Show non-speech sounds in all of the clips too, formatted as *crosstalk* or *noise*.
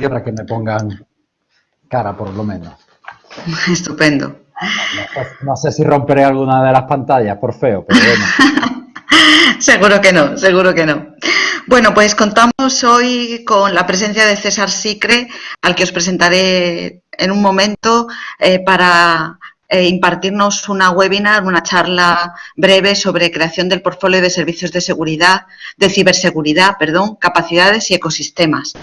para que me pongan cara, por lo menos. *laughs* Estupendo. No, sé si romperé alguna de las pantallas por feo, pero bueno. *laughs* seguro que no, seguro que no. Bueno, pues contamos hoy con la presencia de César Sicre, al que os presentaré en un momento eh, para eh, impartirnos una webinar, una charla breve sobre creación del portfolio de servicios de seguridad, de ciberseguridad, perdón, capacidades y ecosistemas.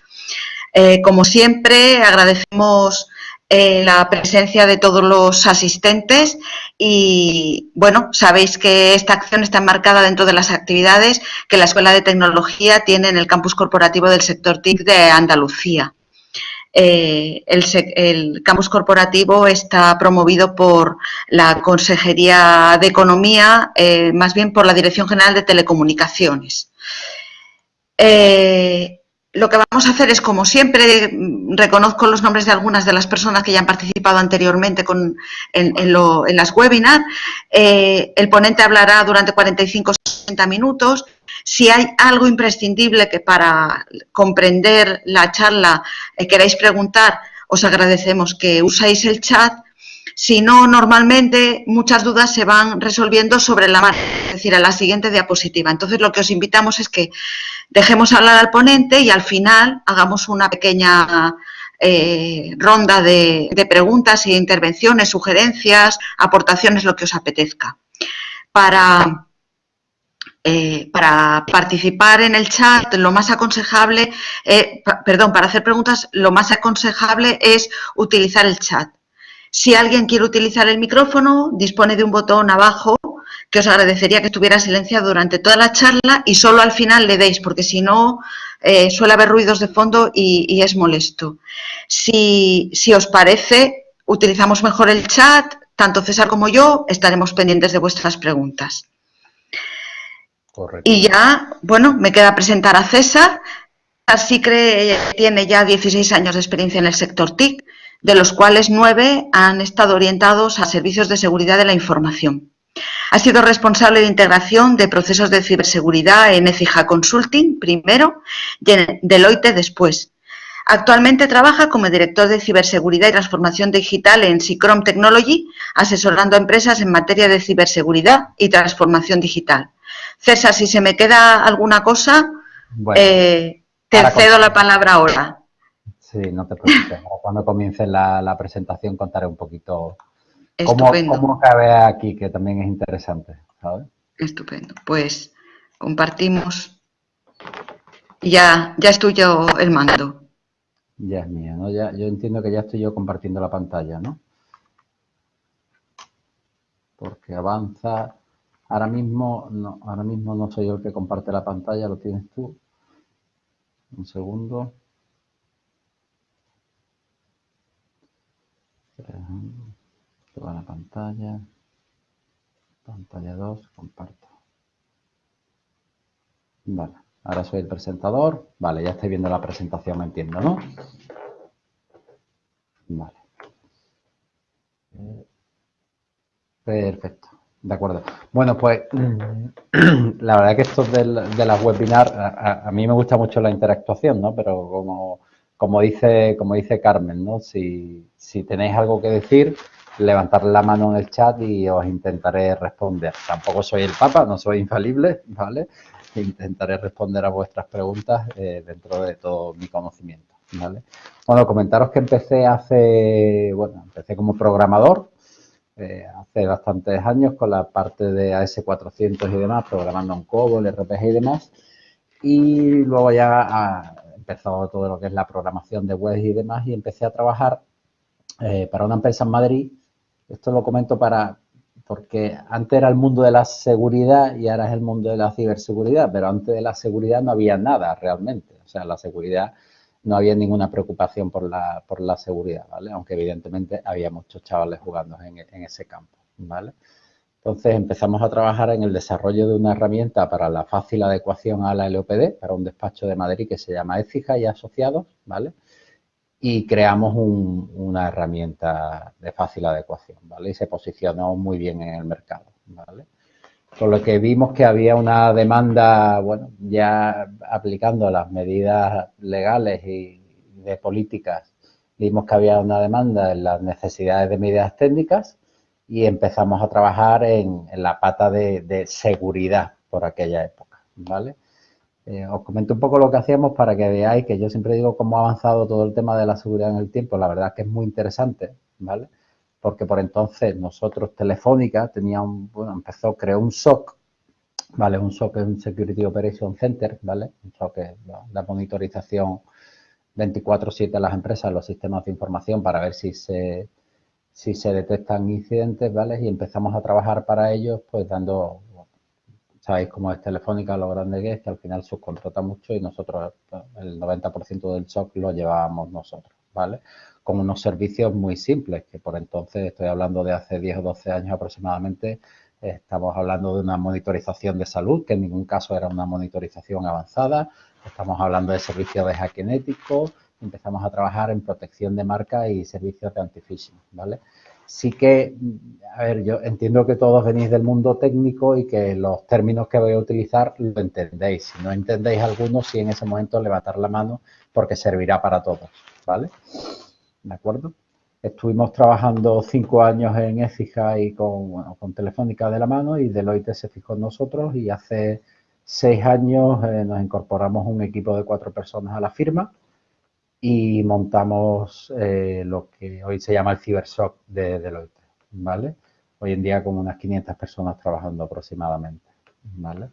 Eh, como siempre, agradecemos eh, la presencia de todos los asistentes y, bueno, sabéis que esta acción está enmarcada dentro de las actividades que la Escuela de Tecnología tiene en el campus corporativo del sector TIC de Andalucía. Eh, el, campus corporativo está promovido por la Consejería de Economía, más bien por la Dirección General de Telecomunicaciones. Lo que vamos a hacer es, como siempre, reconozco los nombres de algunas de las personas que ya han participado anteriormente en, las webinars. Eh, el ponente hablará durante 45 o 60 minutos. Si hay algo imprescindible que para comprender la charla eh, queráis preguntar, os agradecemos que usáis el chat si no, normalmente muchas dudas se van resolviendo sobre la marcha, es decir, a la siguiente diapositiva. Entonces, lo que os invitamos es que dejemos hablar al ponente y al final hagamos una pequeña eh, ronda de, preguntas e intervenciones, sugerencias, aportaciones, lo que os apetezca. Para, eh, participar en el chat, lo más aconsejable, eh, perdón, para hacer preguntas, lo más aconsejable es utilizar el chat. Si alguien quiere utilizar el micrófono, dispone de un botón abajo que os agradecería que estuviera silenciado durante toda la charla y solo al final le deis, porque si no eh, suele haber ruidos de fondo y, es molesto. Si, os parece, utilizamos mejor el chat, tanto César como yo estaremos pendientes de vuestras preguntas. Y ya, bueno, me queda presentar a César. Así que tiene ya 16 años de experiencia en el sector TIC de los cuales nueve han estado orientados a servicios de seguridad de la información. Ha sido responsable de integración de procesos de ciberseguridad en Ecija Consulting primero y en Deloitte después. Actualmente trabaja como director de ciberseguridad y transformación digital en Sicrom Technology, asesorando a empresas en materia de ciberseguridad y transformación digital. César, si se me queda alguna cosa, eh, te cedo la palabra ahora. Sí, no te preocupes. Cuando comience la, presentación contaré un poquito cómo, cómo, cabe aquí, que también es interesante, ¿sabes? Estupendo. Pues compartimos. Ya, ya estoy yo el mando. Ya es mía, ¿no? Ya, yo entiendo que ya estoy yo compartiendo la pantalla, ¿no? Porque avanza. Ahora mismo no, ahora mismo no soy yo el que comparte la pantalla, lo tienes tú. Un segundo. Toda la pantalla. Pantalla 2, comparto. Vale, ahora soy el presentador. Vale, ya estoy viendo la presentación, entiendo, ¿no? Vale. Perfecto, de acuerdo. Bueno, pues *clears throat* la verdad que esto de, las webinars, a, mí me gusta mucho la interactuación, ¿no? Pero como como dice, como dice Carmen, ¿no? Si, tenéis algo que decir, levantar la mano en el chat y os intentaré responder. Tampoco soy el Papa, no soy infalible, ¿vale? Intentaré responder a vuestras preguntas eh, dentro de todo mi conocimiento, ¿vale? Bueno, comentaros que empecé hace, bueno, empecé como programador eh, hace bastantes años con la parte de AS400 y demás, programando en COBOL, RPG y demás. Y luego ya a, empezó todo lo que es la programación de web y demás y empecé a trabajar eh, para una empresa en Madrid. Esto lo comento para porque antes era el mundo de la seguridad y ahora es el mundo de la ciberseguridad, pero antes de la seguridad no había nada realmente. O sea, la seguridad no había ninguna preocupación por la, por la seguridad, ¿vale? Aunque evidentemente había muchos chavales jugando en, en ese campo, ¿vale? Entonces empezamos a trabajar en el desarrollo de una herramienta para la fácil adecuación a la LOPD, para un despacho de Madrid que se llama Écija y Asociados, ¿vale? Y creamos una herramienta de fácil adecuación, ¿vale? Y se posicionó muy bien en el mercado, ¿vale? Con lo que vimos que había una demanda, bueno, ya aplicando las medidas legales y, de políticas vimos que había una demanda en las necesidades de medidas técnicas y empezamos a trabajar en, la pata de, seguridad por aquella época, ¿vale? Eh, os comento un poco lo que hacíamos para que veáis que yo siempre digo cómo ha avanzado todo el tema de la seguridad en el tiempo. La verdad es que es muy interesante, ¿vale? Porque por entonces nosotros, Telefónica, tenía bueno, empezó, creó un SOC, ¿vale? Un SOC es un Security Operation Center, ¿vale? Un SOC es la monitorización 24-7 a las empresas, los sistemas de información para ver si se, si se detectan incidentes, ¿vale? Y empezamos a trabajar para ellos, pues dando, sabéis cómo es Telefónica, lo grande que es, que al final subcontrata mucho y nosotros el 90% del shock lo llevábamos nosotros, ¿vale? Con unos servicios muy simples, que por entonces, estoy hablando de hace 10 o 12 años aproximadamente, estamos hablando de una monitorización de salud, que en ningún caso era una monitorización avanzada, Estamos hablando de servicios de hacking ético, empezamos a trabajar en protección de marca y servicios de anti-phishing, ¿vale? Sí que, a ver, yo entiendo que todos venís del mundo técnico y que los términos que voy a utilizar lo entendéis. Si no entendéis algunos, sí en ese momento levantar la mano porque servirá para todos, ¿vale? ¿De acuerdo? Estuvimos trabajando cinco años en Ecija y con, con Telefónica de la mano y Deloitte se fijó en nosotros y hace seis años eh, nos incorporamos un equipo de cuatro personas a la firma y montamos eh, lo que hoy se llama el Cybershock de Deloitte, ¿vale? Hoy en día con unas 500 personas trabajando aproximadamente, ¿vale?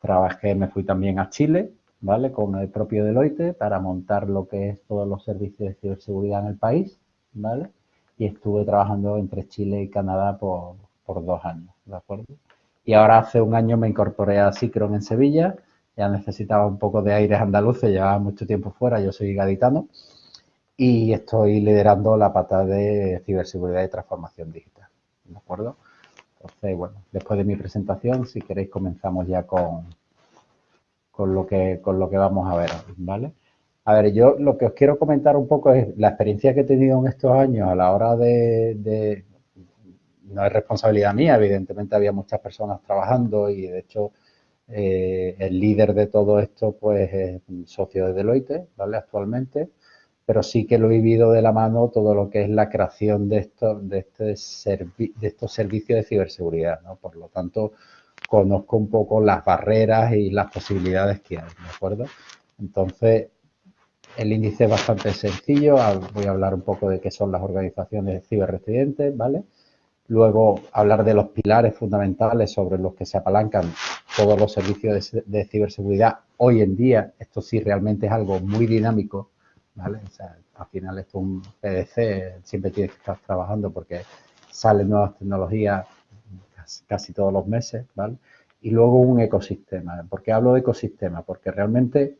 Trabajé, me fui también a Chile, ¿vale? Con el propio Deloitte para montar lo que es todos los servicios de ciberseguridad en el país, ¿vale? Y estuve trabajando entre Chile y Canadá por, por dos años, ¿de acuerdo? Y ahora hace un año me incorporé a Cicron en Sevilla. Ya necesitaba un poco de aires andaluces, llevaba mucho tiempo fuera, yo soy gaditano. Y estoy liderando la pata de ciberseguridad y transformación digital. ¿De acuerdo? Entonces, bueno, después de mi presentación, si queréis, comenzamos ya con, con, lo, que, con lo que vamos a ver, ¿vale? A ver, yo lo que os quiero comentar un poco es la experiencia que he tenido en estos años a la hora de, no es responsabilidad mía, evidentemente había muchas personas trabajando y de hecho eh, el líder de todo esto pues es socio de Deloitte, ¿vale? Actualmente, pero sí que lo he vivido de la mano todo lo que es la creación de estos, de este de estos servicios de ciberseguridad, ¿no? Por lo tanto, conozco un poco las barreras y las posibilidades que hay, ¿de acuerdo? Entonces, el índice es bastante sencillo, voy a hablar un poco de qué son las organizaciones ciberresidentes, ¿vale? Luego, hablar de los pilares fundamentales sobre los que se apalancan todos los servicios de, ciberseguridad. Hoy en día, esto sí realmente es algo muy dinámico, ¿vale? al final esto es un PDC, siempre tienes que estar trabajando porque salen nuevas tecnologías casi, todos los meses, ¿vale? Y luego un ecosistema. ¿Por qué hablo de ecosistema? Porque realmente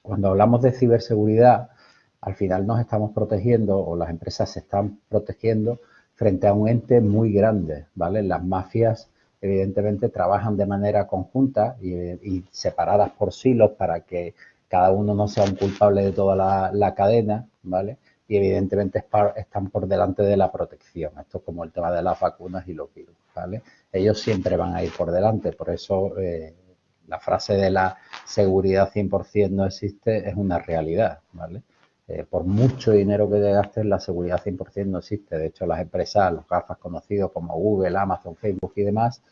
cuando hablamos de ciberseguridad, al final nos estamos protegiendo o las empresas se están protegiendo frente a un ente muy grande, ¿vale? Las mafias evidentemente trabajan de manera conjunta y, separadas por silos para que cada uno no sea un culpable de toda la, cadena, ¿vale? Y evidentemente están por delante de la protección. Esto es como el tema de las vacunas y los virus, ¿vale? Ellos siempre van a ir por delante, por eso eh, la frase de la seguridad 100% no existe es una realidad, ¿vale? Eh, por mucho dinero que te gastes, la seguridad 100% no existe. De hecho, las empresas, los gafas conocidos como Google, Amazon, Facebook y demás,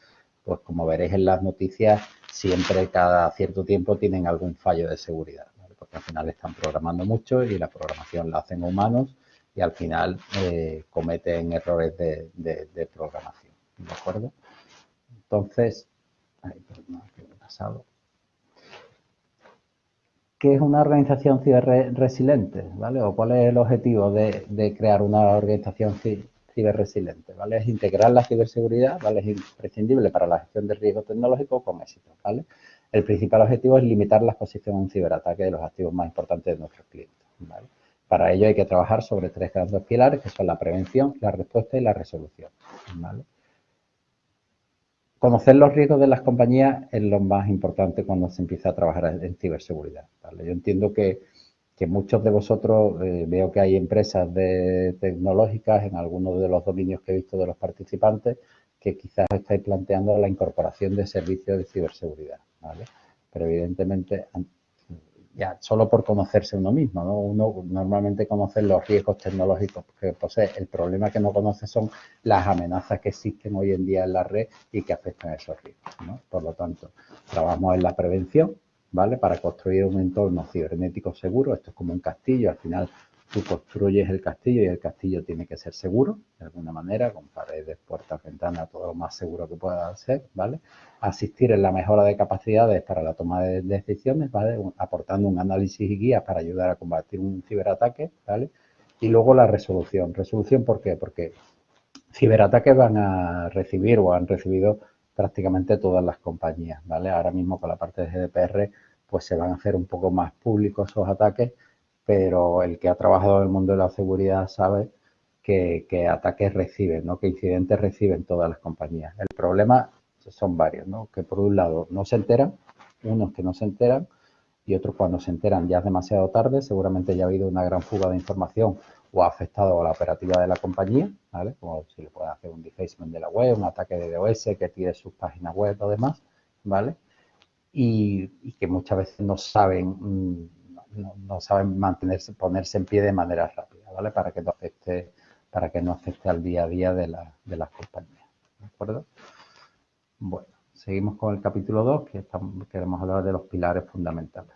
pues como veréis en las noticias, siempre cada cierto tiempo tienen algún fallo de seguridad, porque al final están programando mucho y la programación la hacen humanos y al final eh, cometen errores de, programación. ¿De acuerdo? Entonces, ay, perdón, ¿qué ha pasado? ¿Qué es una organización ciberresiliente? ¿vale? ¿O cuál es el objetivo de, crear una organización ciberresiliente? ¿vale? Es integrar la ciberseguridad, ¿vale? Es imprescindible para la gestión de riesgo tecnológico con éxito, ¿vale? El principal objetivo es limitar la exposición a un ciberataque de los activos más importantes de nuestros clientes, ¿vale? Para ello hay que trabajar sobre tres grandes pilares que son la prevención, la respuesta y la resolución, ¿vale? Conocer los riesgos de las compañías es lo más importante cuando se empieza a trabajar en ciberseguridad. Yo entiendo que, muchos de vosotros, eh, veo que hay empresas de tecnológicas en algunos de los dominios que he visto de los participantes que quizás estáis planteando la incorporación de servicios de ciberseguridad. Pero evidentemente ya solo por conocerse uno mismo, ¿no? Uno normalmente conoce los riesgos tecnológicos que posee. El problema que no conoce son las amenazas que existen hoy en día en la red y que afectan a esos riesgos, ¿no? Por lo tanto, trabajamos en la prevención, ¿vale? Para construir un entorno cibernético seguro. Esto es como un castillo, al final tú construyes el castillo y el castillo tiene que ser seguro, de alguna manera, con paredes, puertas, ventanas, todo lo más seguro que pueda ser, ¿vale? Asistir en la mejora de capacidades para la toma de decisiones, ¿vale? Aportando un análisis y guías para ayudar a combatir un ciberataque, ¿vale? Y luego la resolución. ¿Resolución por qué? Porque ciberataques van a recibir o han recibido prácticamente todas las compañías, ¿vale? Ahora mismo con la parte de GDPR, pues se van a hacer un poco más públicos esos ataques pero el que ha trabajado en el mundo de la seguridad sabe que, ataques reciben, ¿no? que incidentes reciben todas las compañías. El problema son varios, ¿no? que por un lado no se enteran, unos que no se enteran y otros cuando se enteran ya es demasiado tarde, seguramente ya ha habido una gran fuga de información o ha afectado a la operativa de la compañía, ¿vale? como si le pueden hacer un defacement de la web, un ataque de DOS que tire sus páginas web o demás, ¿vale? Y, y que muchas veces no saben no, saben mantenerse, ponerse en pie de manera rápida, ¿vale? Para que no afecte, para que no afecte al día a día de, las compañías, ¿de acuerdo? Bueno, seguimos con el capítulo 2, que queremos hablar de los pilares fundamentales.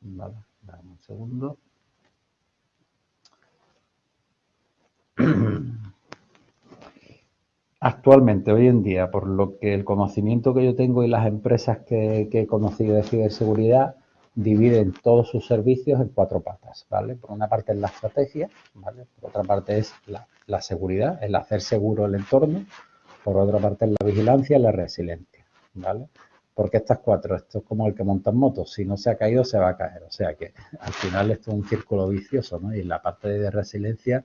Dame un segundo. *clears throat* Actualmente, hoy en día, por lo que el conocimiento que yo tengo y las empresas que, que he conocido de ciberseguridad, dividen todos sus servicios en cuatro patas, ¿vale? Por una parte es la estrategia, ¿vale? Por otra parte es la, seguridad, el hacer seguro el entorno. Por otra parte es la vigilancia y la resiliencia, ¿vale? Porque estas cuatro, esto es como el que monta motos, si no se ha caído se va a caer. O sea que al final esto es un círculo vicioso, ¿no? Y la parte de resiliencia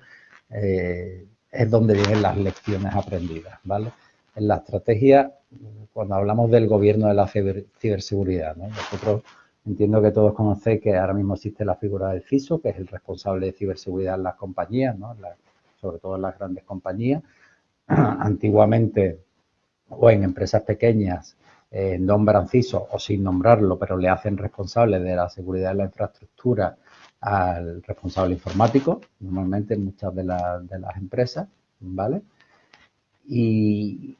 eh, es donde vienen las lecciones aprendidas, ¿vale? En la estrategia, cuando hablamos del gobierno de la ciberseguridad, ¿no? Nosotros Entiendo que todos conocéis que ahora mismo existe la figura del CISO, que es el responsable de ciberseguridad en las compañías, ¿no? sobre todo en las grandes compañías. *clears throat* Antiguamente, o en empresas pequeñas, eh, nombran CISO o sin nombrarlo, pero le hacen responsable de la seguridad de la infraestructura al responsable informático, normalmente en muchas de, de las empresas, ¿vale? Y,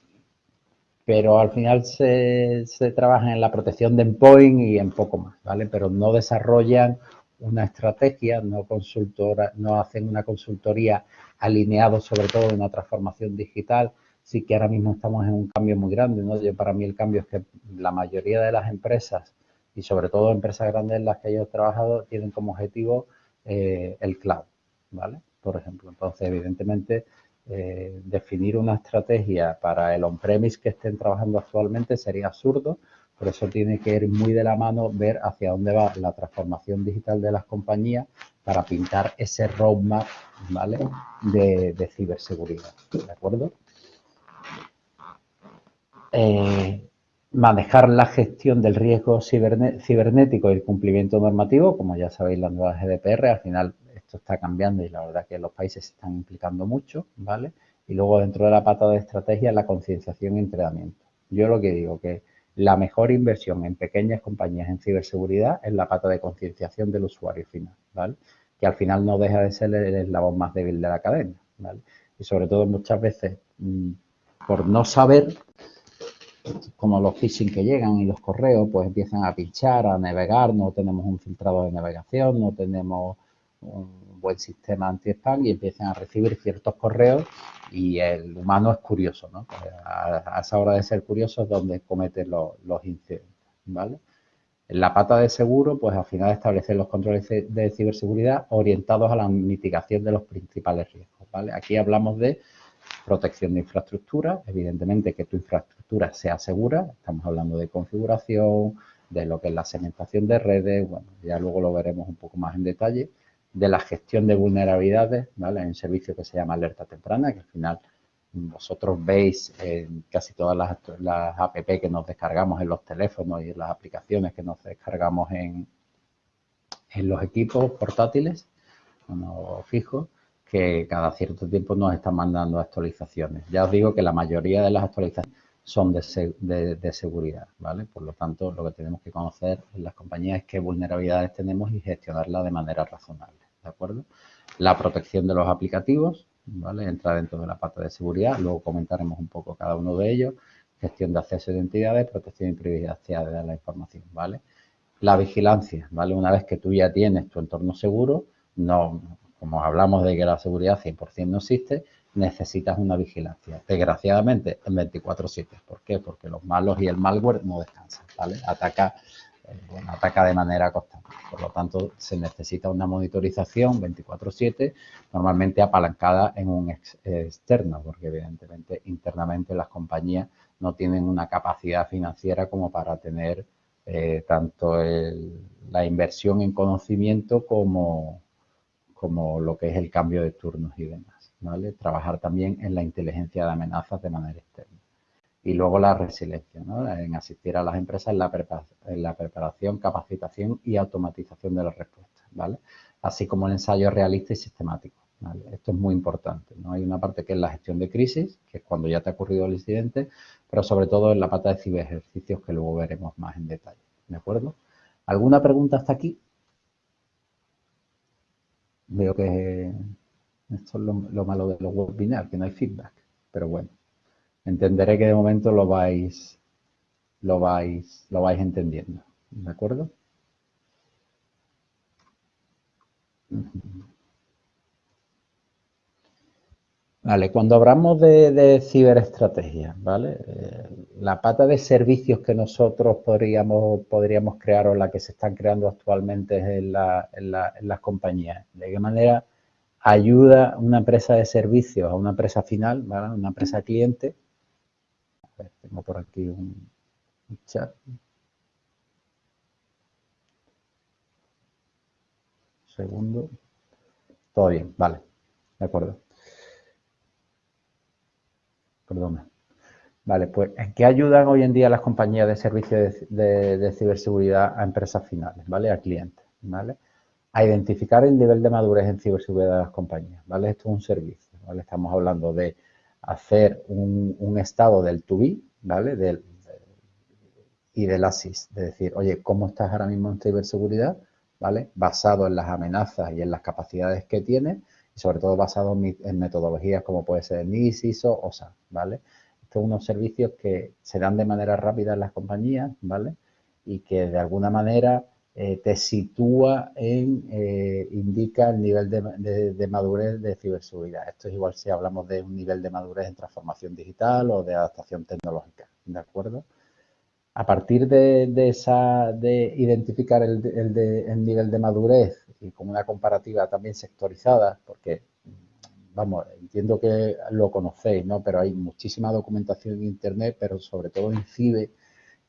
pero al final se, trabaja en la protección de endpoint y en poco más, ¿vale? Pero no desarrollan una estrategia, no, consultora, no hacen una consultoría alineado sobre todo en una transformación digital. Sí que ahora mismo estamos en un cambio muy grande, ¿no? Yo, para mí el cambio es que la mayoría de las empresas y sobre todo empresas grandes en las que yo he trabajado tienen como objetivo eh, el cloud, ¿vale? Por ejemplo, entonces evidentemente eh, definir una estrategia para el on-premise que estén trabajando actualmente sería absurdo, por eso tiene que ir muy de la mano ver hacia dónde va la transformación digital de las compañías para pintar ese roadmap ¿vale? de, ciberseguridad. ¿De acuerdo? Eh, manejar la gestión del riesgo cibernético y el cumplimiento normativo, como ya sabéis, la nueva GDPR, al final esto está cambiando y la verdad que los países se están implicando mucho, ¿vale? Y luego dentro de la pata de estrategia, la concienciación y entrenamiento. Yo lo que digo que la mejor inversión en pequeñas compañías en ciberseguridad es la pata de concienciación del usuario final, ¿vale? Que al final no deja de ser el eslabón más débil de la cadena, ¿vale? Y sobre todo muchas veces, mm, por no saber, como los phishing que llegan y los correos, pues empiezan a pinchar, a navegar, no tenemos un filtrado de navegación, no tenemos un buen sistema anti-spam y empiezan a recibir ciertos correos y el humano es curioso, ¿no? Pues a, esa hora de ser curioso es donde cometen los, incidentes, ¿vale? La pata de seguro, pues al final establecer los controles de ciberseguridad orientados a la mitigación de los principales riesgos, ¿vale? Aquí hablamos de protección de infraestructura, evidentemente que tu infraestructura sea segura, estamos hablando de configuración, de lo que es la segmentación de redes, bueno, ya luego lo veremos un poco más en detalle, de la gestión de vulnerabilidades, ¿vale? Hay un servicio que se llama alerta temprana, que al final vosotros veis en casi todas las, las app que nos descargamos en los teléfonos y las aplicaciones que nos descargamos en, en los equipos portátiles, bueno, fijos, que cada cierto tiempo nos están mandando actualizaciones. Ya os digo que la mayoría de las actualizaciones son de, de, seguridad, ¿vale? Por lo tanto, lo que tenemos que conocer en las compañías es qué vulnerabilidades tenemos y gestionarlas de manera razonable, ¿de acuerdo? La protección de los aplicativos, ¿vale? Entra dentro de la pata de seguridad, luego comentaremos un poco cada uno de ellos, gestión de acceso a identidades, protección y privacidad de la información, ¿vale? La vigilancia, ¿vale? Una vez que tú ya tienes tu entorno seguro, no, como hablamos de que la seguridad 100% no existe, necesitas una vigilancia. Desgraciadamente, en 24-7. ¿Por qué? Porque los malos y el malware no descansan, ¿vale? Ataca, eh, ataca de manera constante. Por lo tanto, se necesita una monitorización 24-7, normalmente apalancada en un externo, porque evidentemente internamente las compañías no tienen una capacidad financiera como para tener eh, tanto la inversión en conocimiento como, como lo que es el cambio de turnos y demás. Trabajar también en la inteligencia de amenazas de manera externa. Y luego la resiliencia, En asistir a las empresas en la, preparación, capacitación y automatización de las respuestas, ¿vale? Así como el ensayo realista y sistemático. Esto es muy importante. ¿no? Hay una parte que es la gestión de crisis, que es cuando ya te ha ocurrido el incidente, pero sobre todo en la pata de ciberejercicios que luego veremos más en detalle. ¿De acuerdo? ¿Alguna pregunta hasta aquí? Veo que esto es lo, malo de los webinars, que no hay feedback. Pero bueno, entenderé que de momento lo vais, lo vais, lo vais entendiendo. ¿De acuerdo? Vale, cuando hablamos de, ciberestrategia, ¿vale? Eh, la pata de servicios que nosotros podríamos, podríamos crear o la que se están creando actualmente en, en las compañías. ¿De qué manera ayuda una empresa de servicios a una empresa final, ¿vale? una empresa cliente. Tengo por aquí un, chat. segundo. Todo bien, vale. De acuerdo. Perdona. Vale, pues ¿en qué ayudan hoy en día las compañías de servicios de, de ciberseguridad a empresas finales, ¿vale? A clientes, ¿vale? A identificar el nivel de madurez en ciberseguridad de las compañías, ¿vale? Esto es un servicio, ¿vale? Estamos hablando de hacer un, estado del to be, ¿vale? Del, y del ASIS, de decir, oye, ¿cómo estás ahora mismo en ciberseguridad? ¿Vale? Basado en las amenazas y en las capacidades que tienes y sobre todo basado en, metodologías como puede ser NIS, ISO o SAP, ¿vale? Estos son unos servicios que se dan de manera rápida en las compañías, ¿vale? Y que de alguna manera eh, te sitúa en, eh, indica el nivel de, madurez de ciberseguridad. Esto es igual si hablamos de un nivel de madurez en transformación digital o de adaptación tecnológica, ¿de acuerdo? A partir de, esa, de identificar el, el, nivel de madurez y con una comparativa también sectorizada, porque, vamos, entiendo que lo conocéis, ¿no? Pero hay muchísima documentación en Internet, pero sobre todo en CIBE,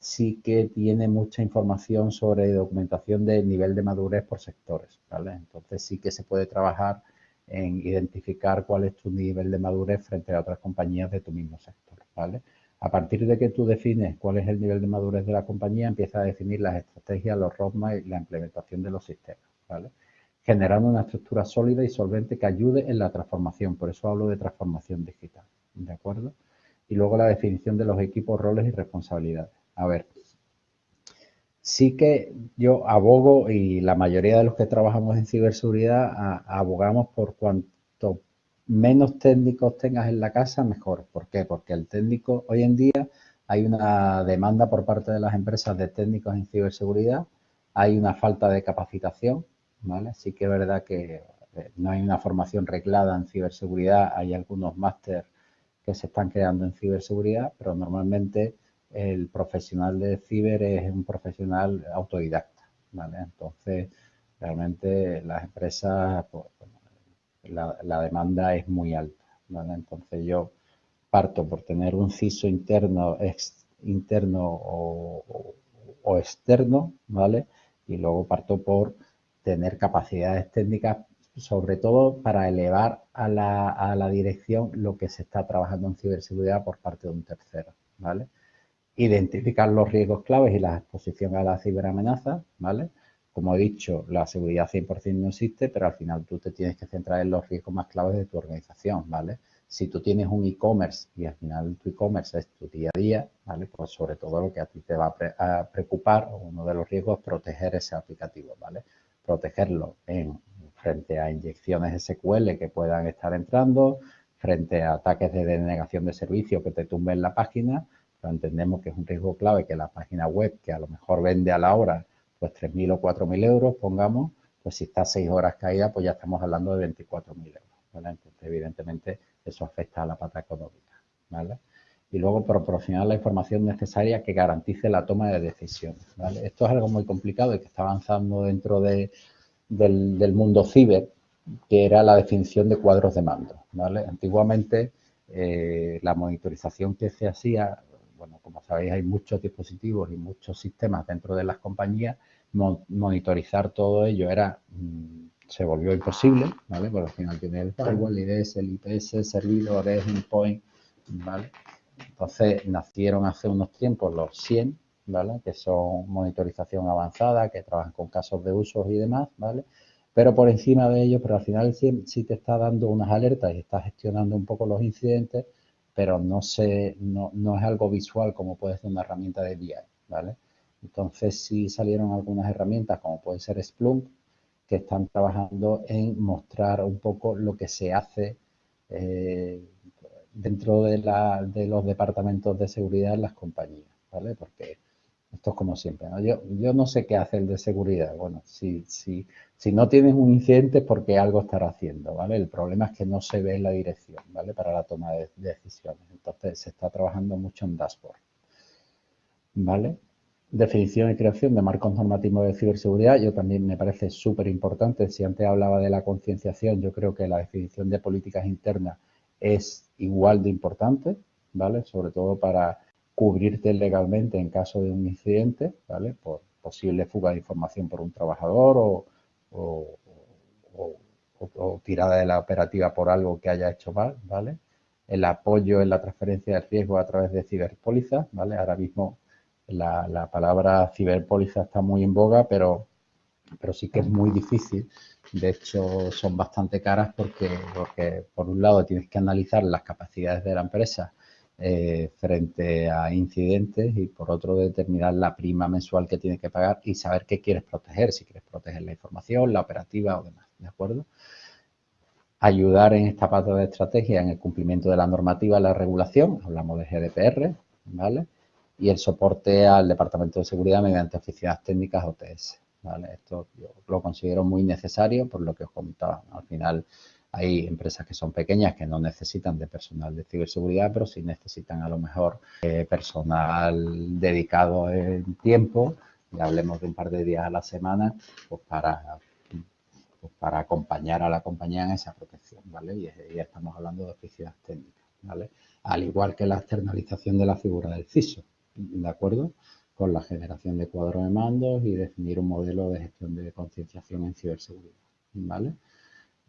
sí que tiene mucha información sobre documentación de nivel de madurez por sectores, ¿vale? Entonces sí que se puede trabajar en identificar cuál es tu nivel de madurez frente a otras compañías de tu mismo sector, ¿vale? A partir de que tú defines cuál es el nivel de madurez de la compañía, empieza a definir las estrategias, los roadmaps y la implementación de los sistemas, ¿vale? Generando una estructura sólida y solvente que ayude en la transformación, por eso hablo de transformación digital, ¿de acuerdo? Y luego la definición de los equipos, roles y responsabilidades. A ver, sí que yo abogo y la mayoría de los que trabajamos en ciberseguridad abogamos por cuanto menos técnicos tengas en la casa, mejor. ¿Por qué? Porque el técnico, hoy en día hay una demanda por parte de las empresas de técnicos en ciberseguridad, hay una falta de capacitación, ¿vale? Sí que es verdad que eh, no hay una formación reglada en ciberseguridad, hay algunos másteres que se están creando en ciberseguridad, pero normalmente el profesional de ciber es un profesional autodidacta, ¿vale? Entonces, realmente las empresas, pues, la, demanda es muy alta, ¿vale? Entonces yo parto por tener un CISO interno, interno o, externo, ¿vale? Y luego parto por tener capacidades técnicas, sobre todo para elevar a la, a la dirección lo que se está trabajando en ciberseguridad por parte de un tercero, ¿vale? Identificar los riesgos claves y la exposición a la ciberamenaza, ¿vale? Como he dicho, la seguridad 100% no existe, pero al final tú te tienes que centrar en los riesgos más claves de tu organización, ¿vale? Si tú tienes un e-commerce y al final tu e-commerce es tu día a día, ¿vale? Pues sobre todo lo que a ti te va a, preocupar, uno de los riesgos es proteger ese aplicativo, ¿vale? Protegerlo en, frente a inyecciones SQL que puedan estar entrando, frente a ataques de denegación de servicio que te tumben la página, entendemos que es un riesgo clave que la página web, que a lo mejor vende a la hora, pues 3.000 o 4.000 euros, pongamos, pues si está 6 horas caída, pues ya estamos hablando de 24.000 euros. Entonces, evidentemente, eso afecta a la pata económica. ¿vale? Y luego proporcionar la información necesaria que garantice la toma de decisiones. ¿vale? Esto es algo muy complicado y que está avanzando dentro de, del, mundo ciber, que era la definición de cuadros de mando. ¿vale? Antiguamente, eh, la monitorización que se hacía, bueno, como sabéis, hay muchos dispositivos y muchos sistemas dentro de las compañías, monitorizar todo ello era mm, se volvió imposible, ¿vale? Porque al final tiene el firewall, el IDS, el IPS, servidores, endpoint, ¿vale? Entonces nacieron hace unos tiempos los 100, ¿vale? Que son monitorización avanzada, que trabajan con casos de usos y demás, ¿vale? Pero por encima de ello, pero al final sí, sí te está dando unas alertas y está gestionando un poco los incidentes, pero no, se, no, no es algo visual como puede ser una herramienta de BI, ¿vale? Entonces sí salieron algunas herramientas como puede ser Splunk, que están trabajando en mostrar un poco lo que se hace eh, dentro de, los departamentos de seguridad en las compañías, ¿vale? Porque esto es como siempre, ¿no? Yo, yo no sé qué hace el de seguridad. Bueno, si, si, si no tienes un incidente es porque algo estará haciendo, ¿vale? El problema es que no se ve la dirección, ¿vale? Para la toma de decisiones. Entonces, se está trabajando mucho en dashboard, ¿vale? definición y creación de marcos normativos de ciberseguridad, yo también me parece súper importante. Si antes hablaba de la concienciación, yo creo que la definición de políticas internas es igual de importante, ¿vale? Sobre todo para cubrirte legalmente en caso de un incidente, ¿vale? Por posible fuga de información por un trabajador o, tirada de la operativa por algo que haya hecho mal, ¿vale? El apoyo en la transferencia de riesgo a través de ciberpólizas, ¿vale? Ahora mismo la, palabra ciberpóliza está muy en boga, pero, pero sí que es muy difícil. De hecho, son bastante caras porque, porque por un lado tienes que analizar las capacidades de la empresa eh, frente a incidentes y por otro determinar la prima mensual que tienes que pagar y saber qué quieres proteger, si quieres proteger la información, la operativa o demás, ¿de acuerdo? Ayudar en esta parte de estrategia en el cumplimiento de la normativa, la regulación, hablamos de GDPR, ¿vale? y el soporte al Departamento de Seguridad mediante oficinas técnicas OTS. ¿vale? Esto yo lo considero muy necesario por lo que os comentaba. Al final hay empresas que son pequeñas que no necesitan de personal de ciberseguridad, pero sí necesitan a lo mejor eh, personal dedicado en tiempo, y hablemos de un par de días a la semana, pues para, pues para acompañar a la compañía en esa protección, ¿vale? Y, y estamos hablando de oficinas técnicas, ¿vale? Al igual que la externalización de la figura del CISO. ¿de acuerdo? Con la generación de cuadros de mandos y definir un modelo de gestión de concienciación en ciberseguridad, ¿vale?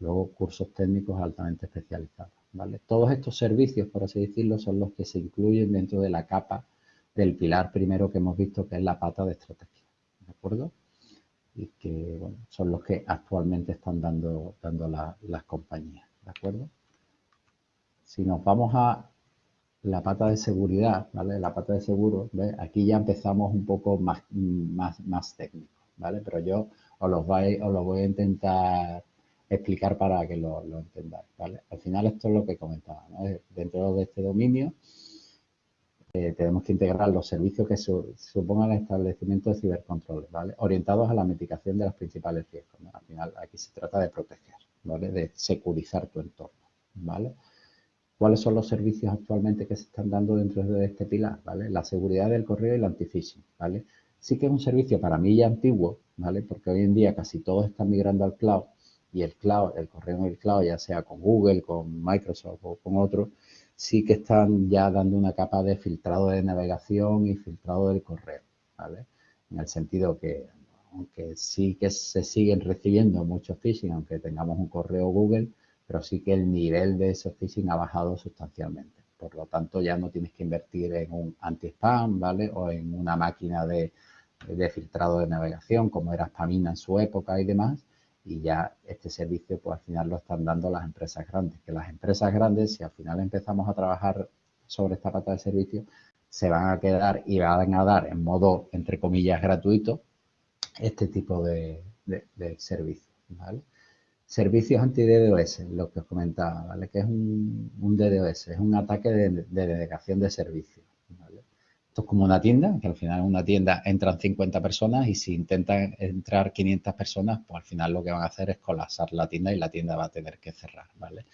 Luego, cursos técnicos altamente especializados, ¿vale? Todos estos servicios, por así decirlo, son los que se incluyen dentro de la capa del pilar primero que hemos visto, que es la pata de estrategia, ¿de acuerdo? Y que, son los que actualmente están dando, dando las compañías, ¿de acuerdo? Si nos vamos a la pata de seguridad, ¿vale? La pata de seguro, ¿ves? Aquí ya empezamos un poco más, más, más técnico, ¿vale? Pero yo os los, voy, os los voy a intentar explicar para que lo, lo, entendáis, ¿vale? Al final esto es lo que comentaba, ¿no? Dentro de este dominio eh, tenemos que integrar los servicios que supongan el establecimiento de cibercontroles, ¿vale? Orientados a la mitigación de los principales riesgos. Al final aquí se trata de proteger, ¿vale? De securizar tu entorno, ¿vale? ¿Cuáles son los servicios actualmente que se están dando dentro de este pilar? ¿vale? La seguridad del correo y el anti-phishing, ¿vale? Sí que es un servicio para mí ya antiguo, ¿vale? Porque hoy en día casi todos están migrando al cloud y el cloud, el correo en el cloud, ya sea con Google, con Microsoft o con otros, sí que están ya dando una capa de filtrado de navegación y filtrado del correo, ¿vale? En el sentido que, aunque sí que se siguen recibiendo muchos phishing, aunque tengamos un correo Google, pero sí que el nivel de ese phishing ha bajado sustancialmente. Por lo tanto, ya no tienes que invertir en un anti-spam, ¿vale? O en una máquina de, filtrado de navegación, como era Spamina en su época y demás. Y ya este servicio pues al final lo están dando las empresas grandes, que las empresas grandes si al final empezamos a trabajar sobre esta pata de servicio se van a quedar y van a dar en modo entre comillas gratuito este tipo de, servicios, ¿vale? Servicios anti-DDoS, lo que os comentaba, ¿vale? Que es un, DDoS, es un ataque de, de denegación de servicios, esto es como una tienda, que al final en una tienda entran 50 personas y si intentan entrar 500 personas, pues al final lo que van a hacer es colapsar la tienda y la tienda va a tener que cerrar, ¿vale?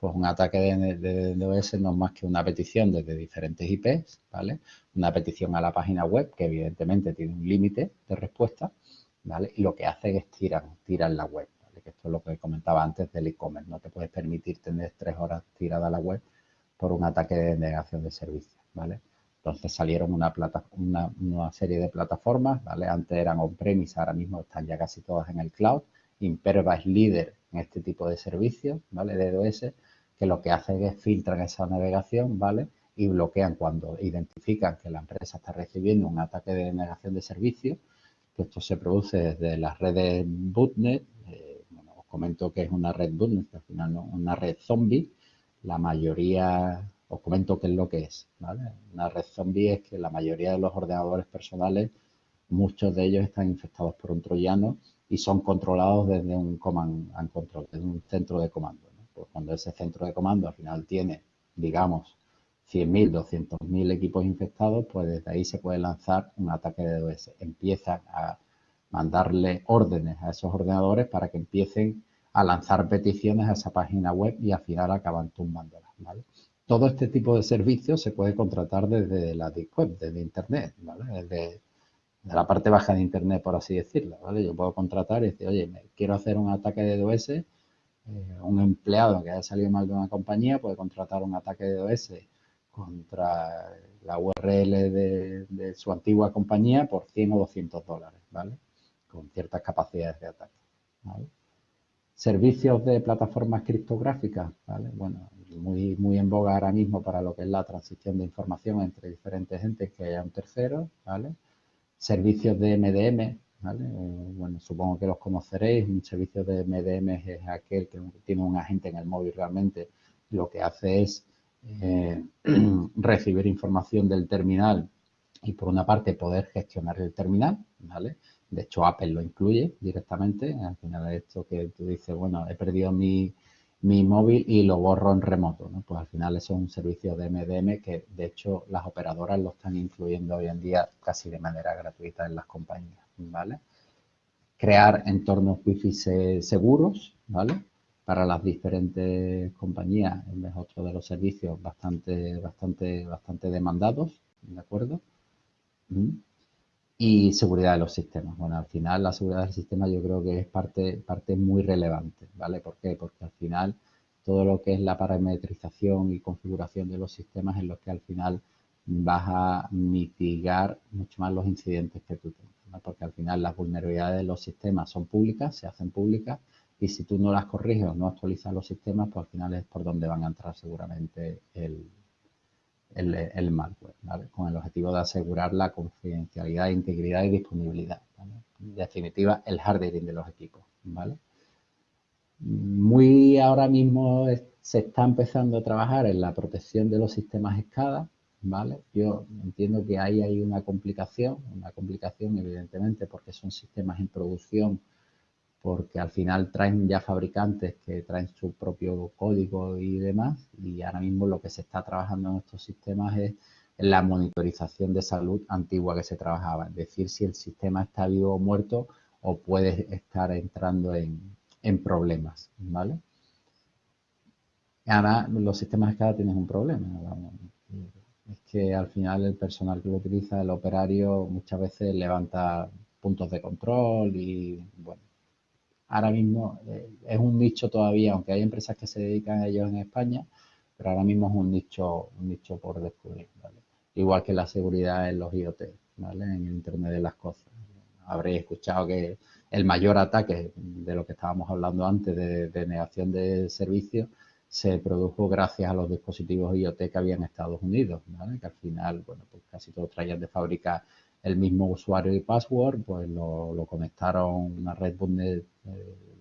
Pues un ataque de, DOS no es más que una petición desde diferentes IPs, ¿vale? Una petición a la página web que evidentemente tiene un límite de respuesta, ¿vale? Y lo que hace es tirar, tirar la web, ¿vale? Que esto es lo que comentaba antes del e-commerce. No te puedes permitir tener tres horas tirada la web por un ataque de negación de servicio, ¿vale? Entonces salieron una, una, serie de plataformas, ¿vale? Antes eran on-premise, ahora mismo están ya casi todas en el cloud. Imperva es líder en este tipo de servicios, ¿vale? De DOS, que lo que hacen es filtran esa navegación, ¿vale? Y bloquean cuando identifican que la empresa está recibiendo un ataque de negación de servicio, que esto se produce desde las redes bootnet, eh, bueno, os comento que es una red bootnet, al final no, una red zombie, la mayoría os comento qué es lo que es. Una red zombie es que la mayoría de los ordenadores personales, muchos de ellos están infectados por un troyano y son controlados desde un command and control, desde un centro de comando. Pues cuando ese centro de comando al final tiene, digamos, 100.000, 200.000 equipos infectados, pues desde ahí se puede lanzar un ataque de DOS. Empiezan a mandarle órdenes a esos ordenadores para que empiecen a lanzar peticiones a esa página web y al final acaban tumbándolas. ¿vale? Todo este tipo de servicios se puede contratar desde la Deep Web, desde Internet, ¿vale? Desde, la parte baja de Internet, por así decirlo, ¿vale? Yo puedo contratar y decir, oye, quiero hacer un ataque de DOS, eh, un empleado que haya salido mal de una compañía puede contratar un ataque de DOS contra la URL de, su antigua compañía por 100 o 200 dólares, ¿vale? Con ciertas capacidades de ataque. Servicios de plataformas criptográficas, ¿vale? Bueno, muy, muy en boga ahora mismo para lo que es la transición de información entre diferentes entes que haya un tercero, ¿vale? Servicios de MDM, ¿vale? Eh, bueno, supongo que los conoceréis. Un servicio de MDM es aquel que tiene un agente en el móvil realmente. Lo que hace es eh, *clears throat* recibir información del terminal y por una parte poder gestionar el terminal, ¿vale? De hecho, Apple lo incluye directamente. Al final esto que tú dices, bueno, he perdido mi, mi móvil y lo borro en remoto. ¿no? Pues al final eso es un servicio de MDM que de hecho las operadoras lo están incluyendo hoy en día casi de manera gratuita en las compañías. ¿vale? Crear entornos wifi seguros ¿vale? para las diferentes compañías es otro de los servicios bastante, bastante, bastante demandados. ¿De acuerdo? ¿Mm? Y seguridad de los sistemas. Bueno, al final la seguridad del sistema yo creo que es parte, parte muy relevante, ¿vale? ¿Por qué? Porque al final todo lo que es la parametrización y configuración de los sistemas es lo que al final vas a mitigar mucho más los incidentes que tú tengas, Porque al final las vulnerabilidades de los sistemas son públicas, se hacen públicas y si tú no las corriges o no actualizas los sistemas, pues al final es por donde van a entrar seguramente el, el, malware, con el objetivo de asegurar la confidencialidad, integridad y disponibilidad. En definitiva, el hardening de los equipos. ¿vale? Muy ahora mismo se está empezando a trabajar en la protección de los sistemas SCADA. ¿vale? Yo entiendo que ahí hay una complicación, una complicación evidentemente porque son sistemas en producción porque al final traen ya fabricantes que traen su propio código y demás y ahora mismo lo que se está trabajando en estos sistemas es la monitorización de salud antigua que se trabajaba, es decir, si el sistema está vivo o muerto o puede estar entrando en, problemas, ¿vale? Ahora los sistemas de cada tienen un problema, es que al final el personal que lo utiliza, el operario, muchas veces levanta puntos de control y, bueno, ahora mismo eh, es un nicho todavía, aunque hay empresas que se dedican a ello en España, pero ahora mismo es un nicho, un nicho por descubrir, Igual que la seguridad en los IoT, ¿vale? En el Internet de las cosas. Habréis escuchado que el mayor ataque de lo que estábamos hablando antes de, negación de servicios se produjo gracias a los dispositivos IoT que había en Estados Unidos, ¿vale? Que al final, bueno, pues casi todos traían de fábrica el mismo usuario y password, pues lo, conectaron a una red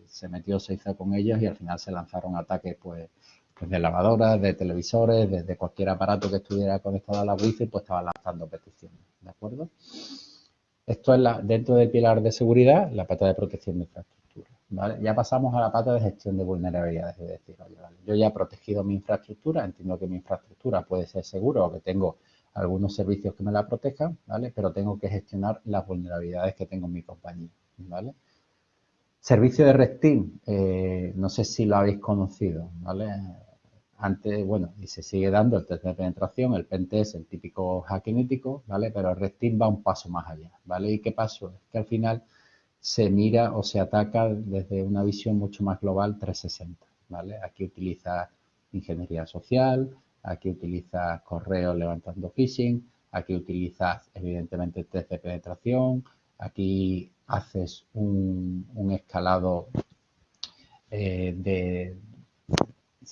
se metió, se hizo con ellos y al final se lanzaron ataques pues, pues de lavadoras, de televisores, desde cualquier aparato que estuviera conectado a la wifi, pues estaba lanzando peticiones, ¿de acuerdo? Esto es la, dentro del pilar de seguridad, la pata de protección de infraestructura. ¿vale? Ya pasamos a la pata de gestión de vulnerabilidades, es decir, yo ya he protegido mi infraestructura, entiendo que mi infraestructura puede ser segura o que tengo algunos servicios que me la protejan, ¿vale? Pero tengo que gestionar las vulnerabilidades que tengo en mi compañía, ¿vale? Servicio de Red eh, no sé si lo habéis conocido, ¿vale? Antes, bueno, y se sigue dando el test de penetración, el pentest, el típico hackinético, ¿vale? Pero Red Team va un paso más allá, ¿vale? ¿Y qué pasó? Es que al final se mira o se ataca desde una visión mucho más global 360, ¿vale? Aquí utiliza ingeniería social, aquí utilizas correo levantando phishing, aquí utilizas evidentemente test de penetración, aquí haces un, escalado eh, de,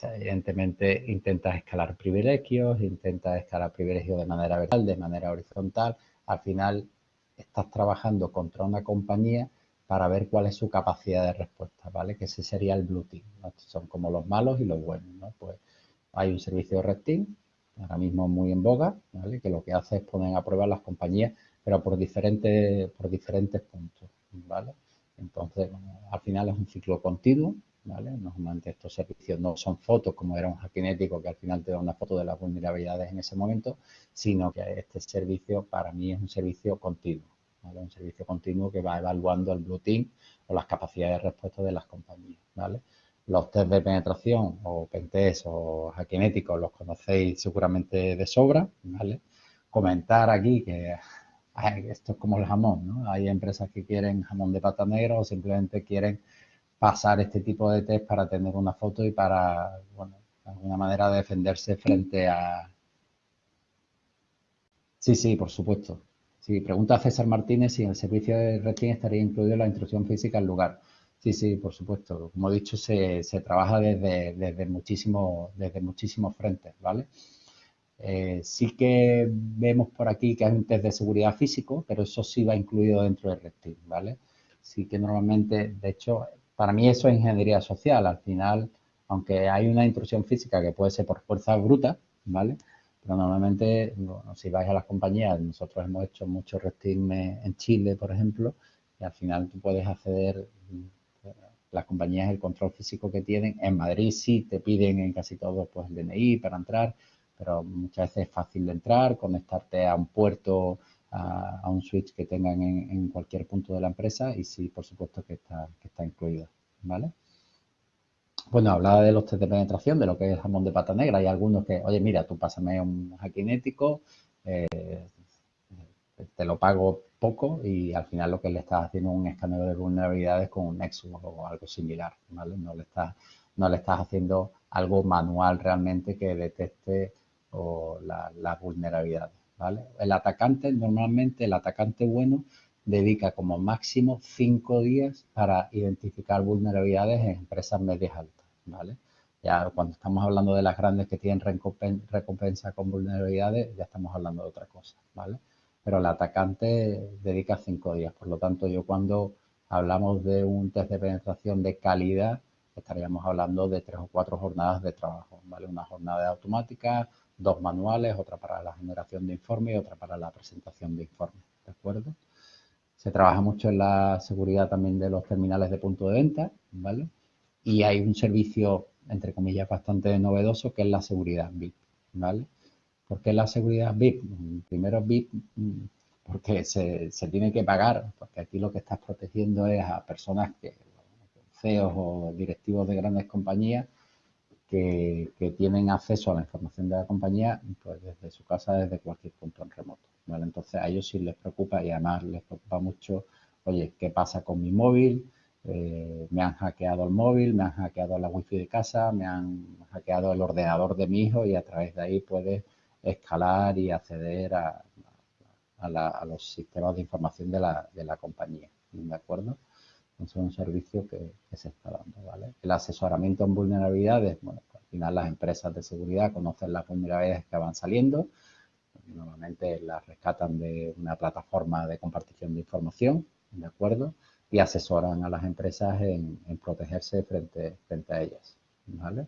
evidentemente intentas escalar privilegios, intentas escalar privilegios de manera vertical, de manera horizontal, al final estás trabajando contra una compañía para ver cuál es su capacidad de respuesta, ¿vale? Que ese sería el blue team, Son como los malos y los buenos, ¿no? Pues hay un servicio de Red ahora mismo muy en boga, ¿vale? que lo que hace es poner a prueba las compañías, pero por diferentes, por diferentes puntos. ¿vale? Entonces, al final es un ciclo continuo. ¿vale? Normalmente estos servicios no son fotos como era un hackinético que al final te da una foto de las vulnerabilidades en ese momento, sino que este servicio para mí es un servicio continuo. ¿vale? Un servicio continuo que va evaluando el blue team o las capacidades de respuesta de las compañías. ¿vale? Los test de penetración o pentest o hackinéticos los conocéis seguramente de sobra, ¿vale? Comentar aquí que esto es como el jamón, ¿no? Hay empresas que quieren jamón de pata negra o simplemente quieren pasar este tipo de test para tener una foto y para, bueno, de alguna manera defenderse frente a... Sí, sí, por supuesto. Sí, pregunta a César Martínez si en el servicio de rating estaría incluido la instrucción física al lugar. Sí, sí, por supuesto. Como he dicho, se, trabaja desde, desde, muchísimos, desde muchísimos frentes, ¿vale? Eh, sí que vemos por aquí que hay un test de seguridad físico, pero eso sí va incluido dentro del Team, ¿vale? Sí que normalmente, de hecho, para mí eso es ingeniería social. Al final, aunque hay una intrusión física que puede ser por fuerza bruta, ¿vale? Pero normalmente, si vais a las compañías, nosotros hemos hecho muchos Team en Chile, por ejemplo, y al final tú puedes acceder las compañías el control físico que tienen. En Madrid sí te piden en casi todo pues el DNI para entrar, pero muchas veces es fácil de entrar, conectarte a un puerto, a, un switch que tengan en, cualquier punto de la empresa y sí, por supuesto que está, que está incluido, ¿vale? Bueno, hablaba de los test de penetración, de lo que es jamón de pata negra. Hay algunos que, oye, mira, tú pásame un hackinético, eh, te lo pago poco y al final lo que le estás haciendo es un escaneo de vulnerabilidades con un Nexus o algo similar, ¿vale? No le estás, no le estás haciendo algo manual realmente que detecte las vulnerabilidades, ¿vale? El atacante, normalmente el atacante bueno dedica como máximo cinco días para identificar vulnerabilidades en empresas medias altas, ¿vale? Ya cuando estamos hablando de las grandes que tienen recompensa con vulnerabilidades, ya estamos hablando de otra cosa, ¿vale? pero el atacante dedica cinco días. Por lo tanto, yo cuando hablamos de un test de penetración de calidad, estaríamos hablando de tres o cuatro jornadas de trabajo, ¿vale? Una jornada automática, dos manuales, otra para la generación de informes y otra para la presentación de informes, ¿de acuerdo? Se trabaja mucho en la seguridad también de los terminales de punto de venta, ¿vale? Y hay un servicio, entre comillas, bastante novedoso que es la seguridad VIP, ¿vale? ¿Por qué la seguridad VIP? Primero VIP porque se, tiene que pagar, porque aquí lo que estás protegiendo es a personas que, CEOs o directivos de grandes compañías que, tienen acceso a la información de la compañía pues desde su casa, desde cualquier punto en remoto. ¿vale? Entonces a ellos sí les preocupa y además les preocupa mucho, oye, ¿qué pasa con mi móvil? Eh, me han hackeado el móvil, me han hackeado la wifi de casa, me han hackeado el ordenador de mi hijo y a través de ahí puedes escalar y acceder a, los sistemas de información de la, compañía, ¿de acuerdo? Entonces es un servicio que, se está dando, ¿vale? El asesoramiento en vulnerabilidades, bueno, pues, al final las empresas de seguridad conocen las vulnerabilidades que van saliendo, normalmente las rescatan de una plataforma de compartición de información, ¿de acuerdo? y asesoran a las empresas en, protegerse frente, frente a ellas. ¿vale?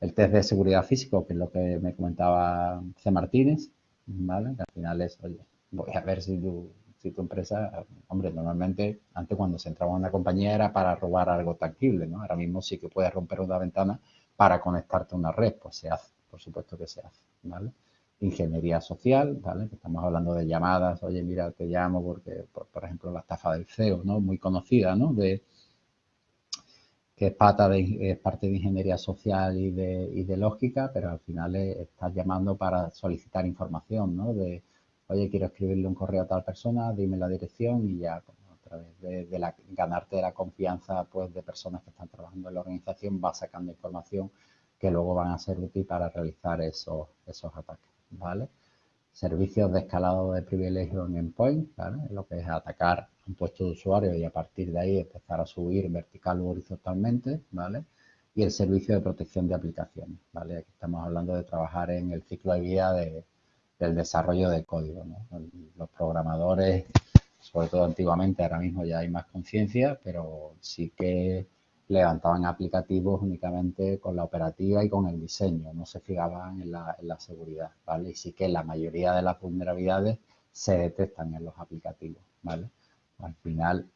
El test de seguridad físico, que es lo que me comentaba C. Martínez, ¿vale? que al final es, oye, voy a ver si tu, si tu empresa, hombre, normalmente antes cuando se entraba en una compañía era para robar algo tangible, ¿no? Ahora mismo sí que puedes romper una ventana para conectarte a una red, pues se hace, por supuesto que se hace, ¿vale? ingeniería social, ¿vale? Estamos hablando de llamadas, oye, mira, te llamo porque, por, ejemplo, la estafa del CEO, ¿no? Muy conocida, ¿no? De, que es, pata de, es parte de ingeniería social y de, y de lógica, pero al final estás llamando para solicitar información, ¿no? De, oye, quiero escribirle un correo a tal persona, dime la dirección y ya, a través de, ganarte la confianza, pues, de personas que están trabajando en la organización, vas sacando información que luego van a ser útil para realizar esos, esos ataques. ¿vale? Servicios de escalado de privilegio en endpoint, ¿vale? Lo que es atacar un puesto de usuario y a partir de ahí empezar a subir vertical o horizontalmente, ¿vale? Y el servicio de protección de aplicaciones, ¿vale? Aquí estamos hablando de trabajar en el ciclo de vida del desarrollo de código, Los programadores, sobre todo antiguamente, ahora mismo ya hay más conciencia, pero sí que levantaban aplicativos únicamente con la operativa y con el diseño, no se fijaban en la, seguridad, ¿vale? Y sí que la mayoría de las vulnerabilidades se detectan en los aplicativos. Al final,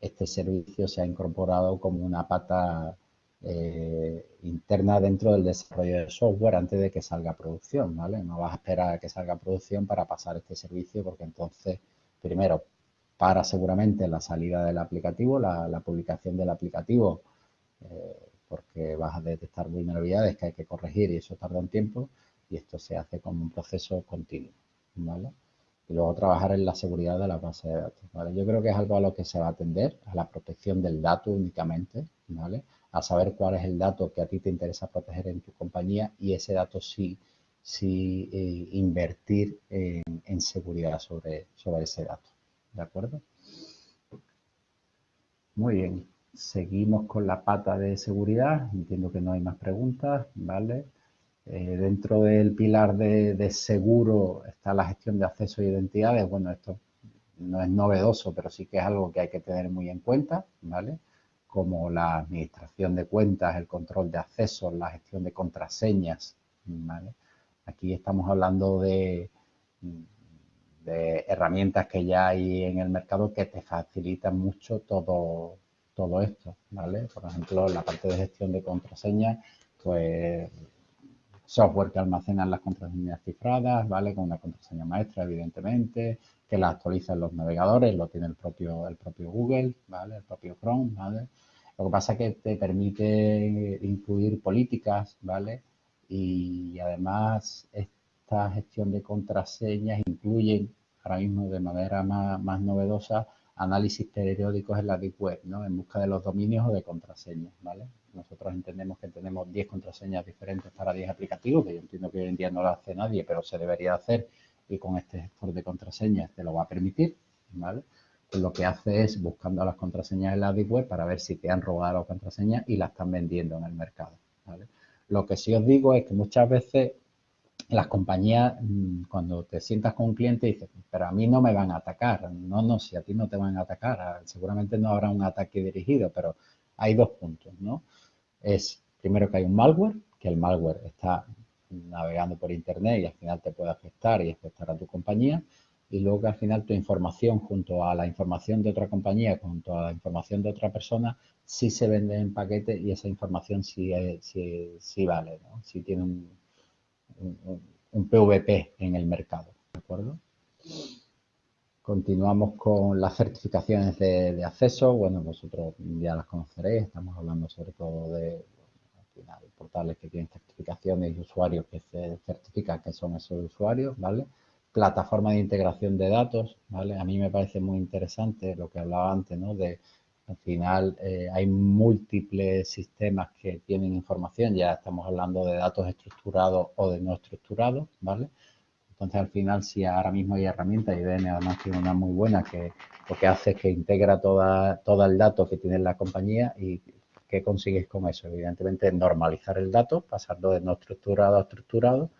este servicio se ha incorporado como una pata eh, interna dentro del desarrollo de software antes de que salga a producción, ¿vale? No vas a esperar a que salga a producción para pasar este servicio porque entonces, primero, para seguramente la salida del aplicativo, la, publicación del aplicativo, eh, porque vas a detectar vulnerabilidades que hay que corregir y eso tarda un tiempo y esto se hace como un proceso continuo, ¿vale? Y luego trabajar en la seguridad de la base de datos. Yo creo que es algo a lo que se va a atender, a la protección del dato únicamente, ¿vale? A saber cuál es el dato que a ti te interesa proteger en tu compañía y ese dato sí, sí eh, invertir en, seguridad sobre, sobre ese dato. ¿De acuerdo? Muy bien. Seguimos con la pata de seguridad. Entiendo que no hay más preguntas, ¿vale? Eh, dentro del pilar de, seguro está la gestión de acceso e identidades. Bueno, esto no es novedoso, pero sí que es algo que hay que tener muy en cuenta, ¿vale? Como la administración de cuentas, el control de acceso, la gestión de contraseñas, ¿vale? Aquí estamos hablando de herramientas que ya hay en el mercado que te facilitan mucho todo, todo esto, ¿vale? Por ejemplo, la parte de gestión de contraseñas, pues software que almacena las contraseñas cifradas, ¿vale? Con una contraseña maestra, evidentemente, que la actualiza en los navegadores, lo tiene el propio, el propio Google, ¿vale? El propio Chrome, ¿vale? Lo que pasa es que te permite incluir políticas, ¿vale? Y además esta gestión de contraseñas incluye ahora mismo de manera más, novedosa análisis periódicos en la Deep Web, ¿no? En busca de los dominios o de contraseñas, ¿vale? Nosotros entendemos que tenemos 10 contraseñas diferentes para 10 aplicativos, que yo entiendo que hoy en día no lo hace nadie, pero se debería hacer y con este gestor de contraseñas te lo va a permitir, ¿vale? Pues lo que hace es buscando las contraseñas en la Deep Web para ver si te han robado las contraseñas y las están vendiendo en el mercado. Lo que sí os digo es que muchas veces las compañías, mm, cuando te sientas con un cliente, dices, pero a mí no me van a atacar. No, no, si a ti no te van a atacar, seguramente no habrá un ataque dirigido, pero hay dos puntos, ¿no? Es primero que hay un malware, que el malware está navegando por internet y al final te puede afectar y afectar a tu compañía. Y luego que al final tu información junto a la información de otra compañía, junto a la información de otra persona, sí se vende en paquete y esa información sí, sí, vale, ¿no? Sí tiene un, un, PVP en el mercado. ¿De acuerdo? Continuamos con las certificaciones de, acceso. Bueno, vosotros ya las conoceréis. Estamos hablando sobre todo de portales que tienen certificaciones y usuarios que se certifican que son esos usuarios, ¿vale? Plataforma de integración de datos, ¿vale? A mí me parece muy interesante lo que hablaba antes, ¿no? De al final eh, hay múltiples sistemas que tienen información, ya estamos hablando de datos estructurados o de no estructurados, ¿vale? Entonces al final si ahora mismo hay herramientas, IBM además tiene una muy buena que lo que hace es que integra toda, todo el dato que tiene la compañía y ¿qué consigues con eso? Evidentemente normalizar el dato, pasarlo de no estructurado a estructurado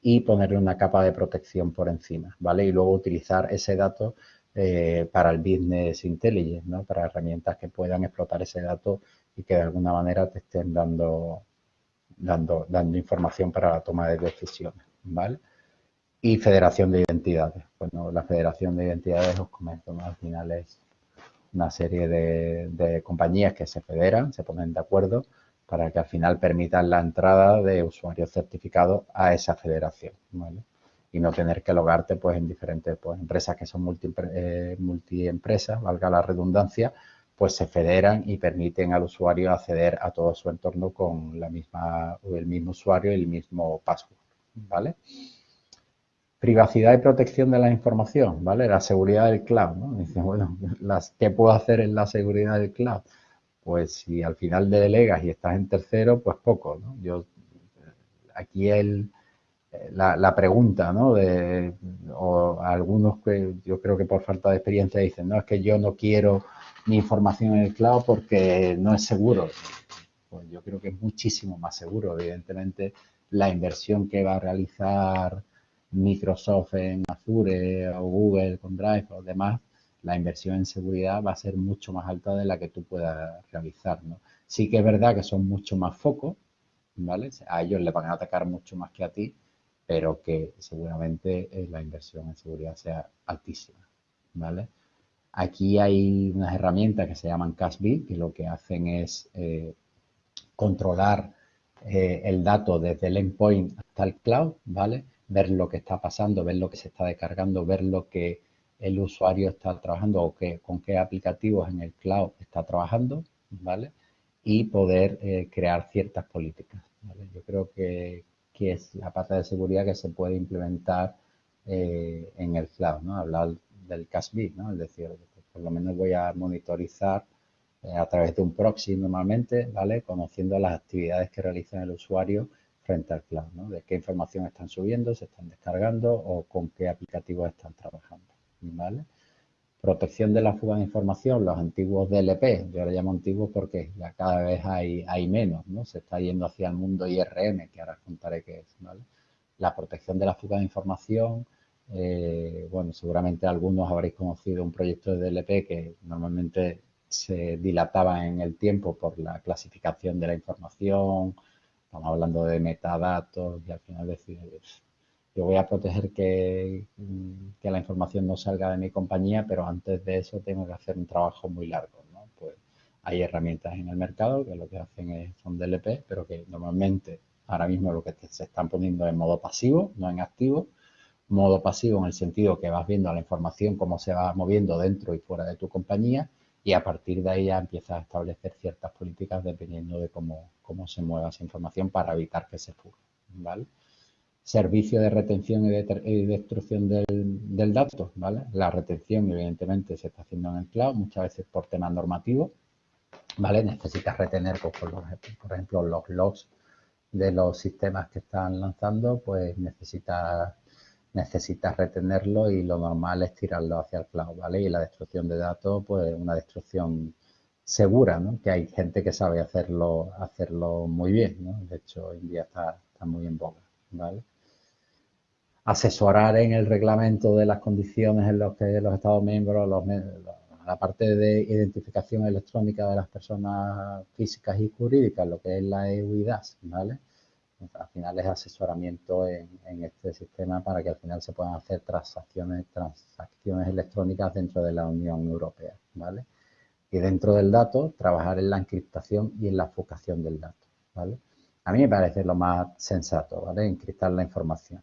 y ponerle una capa de protección por encima, ¿vale? Y luego utilizar ese dato eh, para el business intelligence, ¿no? para herramientas que puedan explotar ese dato y que de alguna manera te estén dando, dando, dando información para la toma de decisiones. ¿vale? Y federación de identidades. Bueno, la federación de identidades, os comento, al final es una serie de, compañías que se federan, se ponen de acuerdo para que al final permitan la entrada de usuarios certificados a esa federación. ¿vale? y no tener que logarte pues, en diferentes pues, empresas que son eh, multiempresas, valga la redundancia, pues se federan y permiten al usuario acceder a todo su entorno con la misma, el mismo usuario y el mismo password, ¿vale? Privacidad y protección de la información, ¿vale? La seguridad del cloud, ¿no? Dicen, *laughs* bueno, las, ¿qué puedo hacer en la seguridad del cloud? Pues si al final delegas y estás en tercero, pues poco, ¿no? Yo, aquí el, la, pregunta, ¿no? De, o algunos que yo creo que por falta de experiencia dicen, no, es que yo no quiero mi información en el cloud porque no es seguro. Pues yo creo que es muchísimo más seguro. Evidentemente, la inversión que va a realizar Microsoft en Azure o Google con Drive o demás, la inversión en seguridad va a ser mucho más alta de la que tú puedas realizar. Sí que es verdad que son mucho más focos, ¿vale? A ellos les van a atacar mucho más que a ti, pero que seguramente eh, la inversión en seguridad sea altísima, ¿vale? Aquí hay unas herramientas que se llaman CashBit, que lo que hacen es eh, controlar eh, el dato desde el endpoint hasta el cloud, ¿vale? Ver lo que está pasando, ver lo que se está descargando, ver lo que el usuario está trabajando o que, con qué aplicativos en el cloud está trabajando, ¿vale? Y poder crear ciertas políticas. Yo creo que, que es la parte de seguridad que se puede implementar eh, en el cloud, ¿no? Hablar del CASB, ¿no? Es decir, por lo menos voy a monitorizar eh, a través de un proxy normalmente, ¿vale? Conociendo las actividades que realiza el usuario frente al cloud, ¿no? De qué información están subiendo, se están descargando o con qué aplicativos están trabajando, ¿vale? Protección de la fuga de información, los antiguos DLP, yo ahora llamo antiguos porque ya cada vez hay, menos, ¿no? Se está yendo hacia el mundo IRM, que ahora contaré qué es, ¿vale? La protección de la fuga de información, eh, bueno, seguramente algunos habréis conocido un proyecto de DLP que normalmente se dilataba en el tiempo por la clasificación de la información, estamos hablando de metadatos y al final decir, yo voy a proteger que, la información no salga de mi compañía, pero antes de eso tengo que hacer un trabajo muy largo. ¿no? Pues hay herramientas en el mercado que lo que hacen es, son DLP, pero que normalmente ahora mismo lo que se están poniendo en modo pasivo, no en activo. Modo pasivo en el sentido que vas viendo la información cómo se va moviendo dentro y fuera de tu compañía y a partir de ahí ya empiezas a establecer ciertas políticas dependiendo de cómo, cómo se mueva esa información para evitar que se fuga. ¿vale? servicio de retención y, de, destrucción del, dato, ¿vale? La retención, evidentemente, se está haciendo en el cloud, muchas veces por temas normativos, ¿vale? Necesitas retener, pues, por, ejemplo, los logs de los sistemas que están lanzando, pues necesitas necesitas retenerlo y lo normal es tirarlo hacia el cloud, ¿vale? Y la destrucción de datos, pues una destrucción segura, ¿no? Que hay gente que sabe hacerlo, hacerlo muy bien, ¿no? De hecho, hoy en día está, está muy en boga, ¿vale? asesorar en el reglamento de las condiciones en las que los Estados miembros, la parte de identificación electrónica de las personas físicas y jurídicas, lo que es la EUIDAS, ¿vale? Al final es asesoramiento en, este sistema para que al final se puedan hacer transacciones, transacciones electrónicas dentro de la Unión Europea, ¿vale? Y dentro del dato, trabajar en la encriptación y en la focación del dato, ¿vale? A mí me parece lo más sensato, ¿vale? Encriptar la información.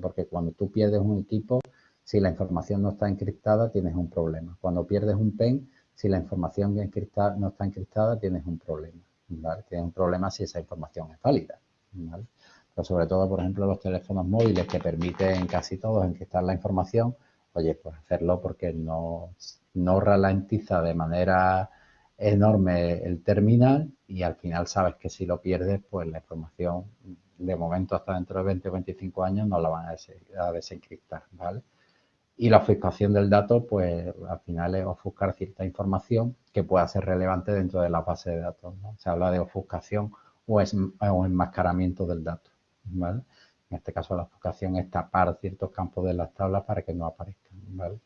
Porque cuando tú pierdes un equipo, si la información no está encriptada, tienes un problema. Cuando pierdes un pen, si la información no está encriptada, tienes un problema. Tienes un problema si esa información es válida. Pero sobre todo, por ejemplo, los teléfonos móviles que permiten casi todos encriptar la información, oye, pues hacerlo porque no, no ralentiza de manera enorme el terminal y al final sabes que si lo pierdes, pues la información de momento hasta dentro de 20 o 25 años no la van a, desencriptar, ¿vale? Y la ofuscación del dato, pues al final es ofuscar cierta información que pueda ser relevante dentro de la base de datos. Se habla de ofuscación o, es, enmascaramiento del dato, ¿vale? En este caso la ofuscación es tapar ciertos campos de las tablas para que no aparezcan, ¿vale?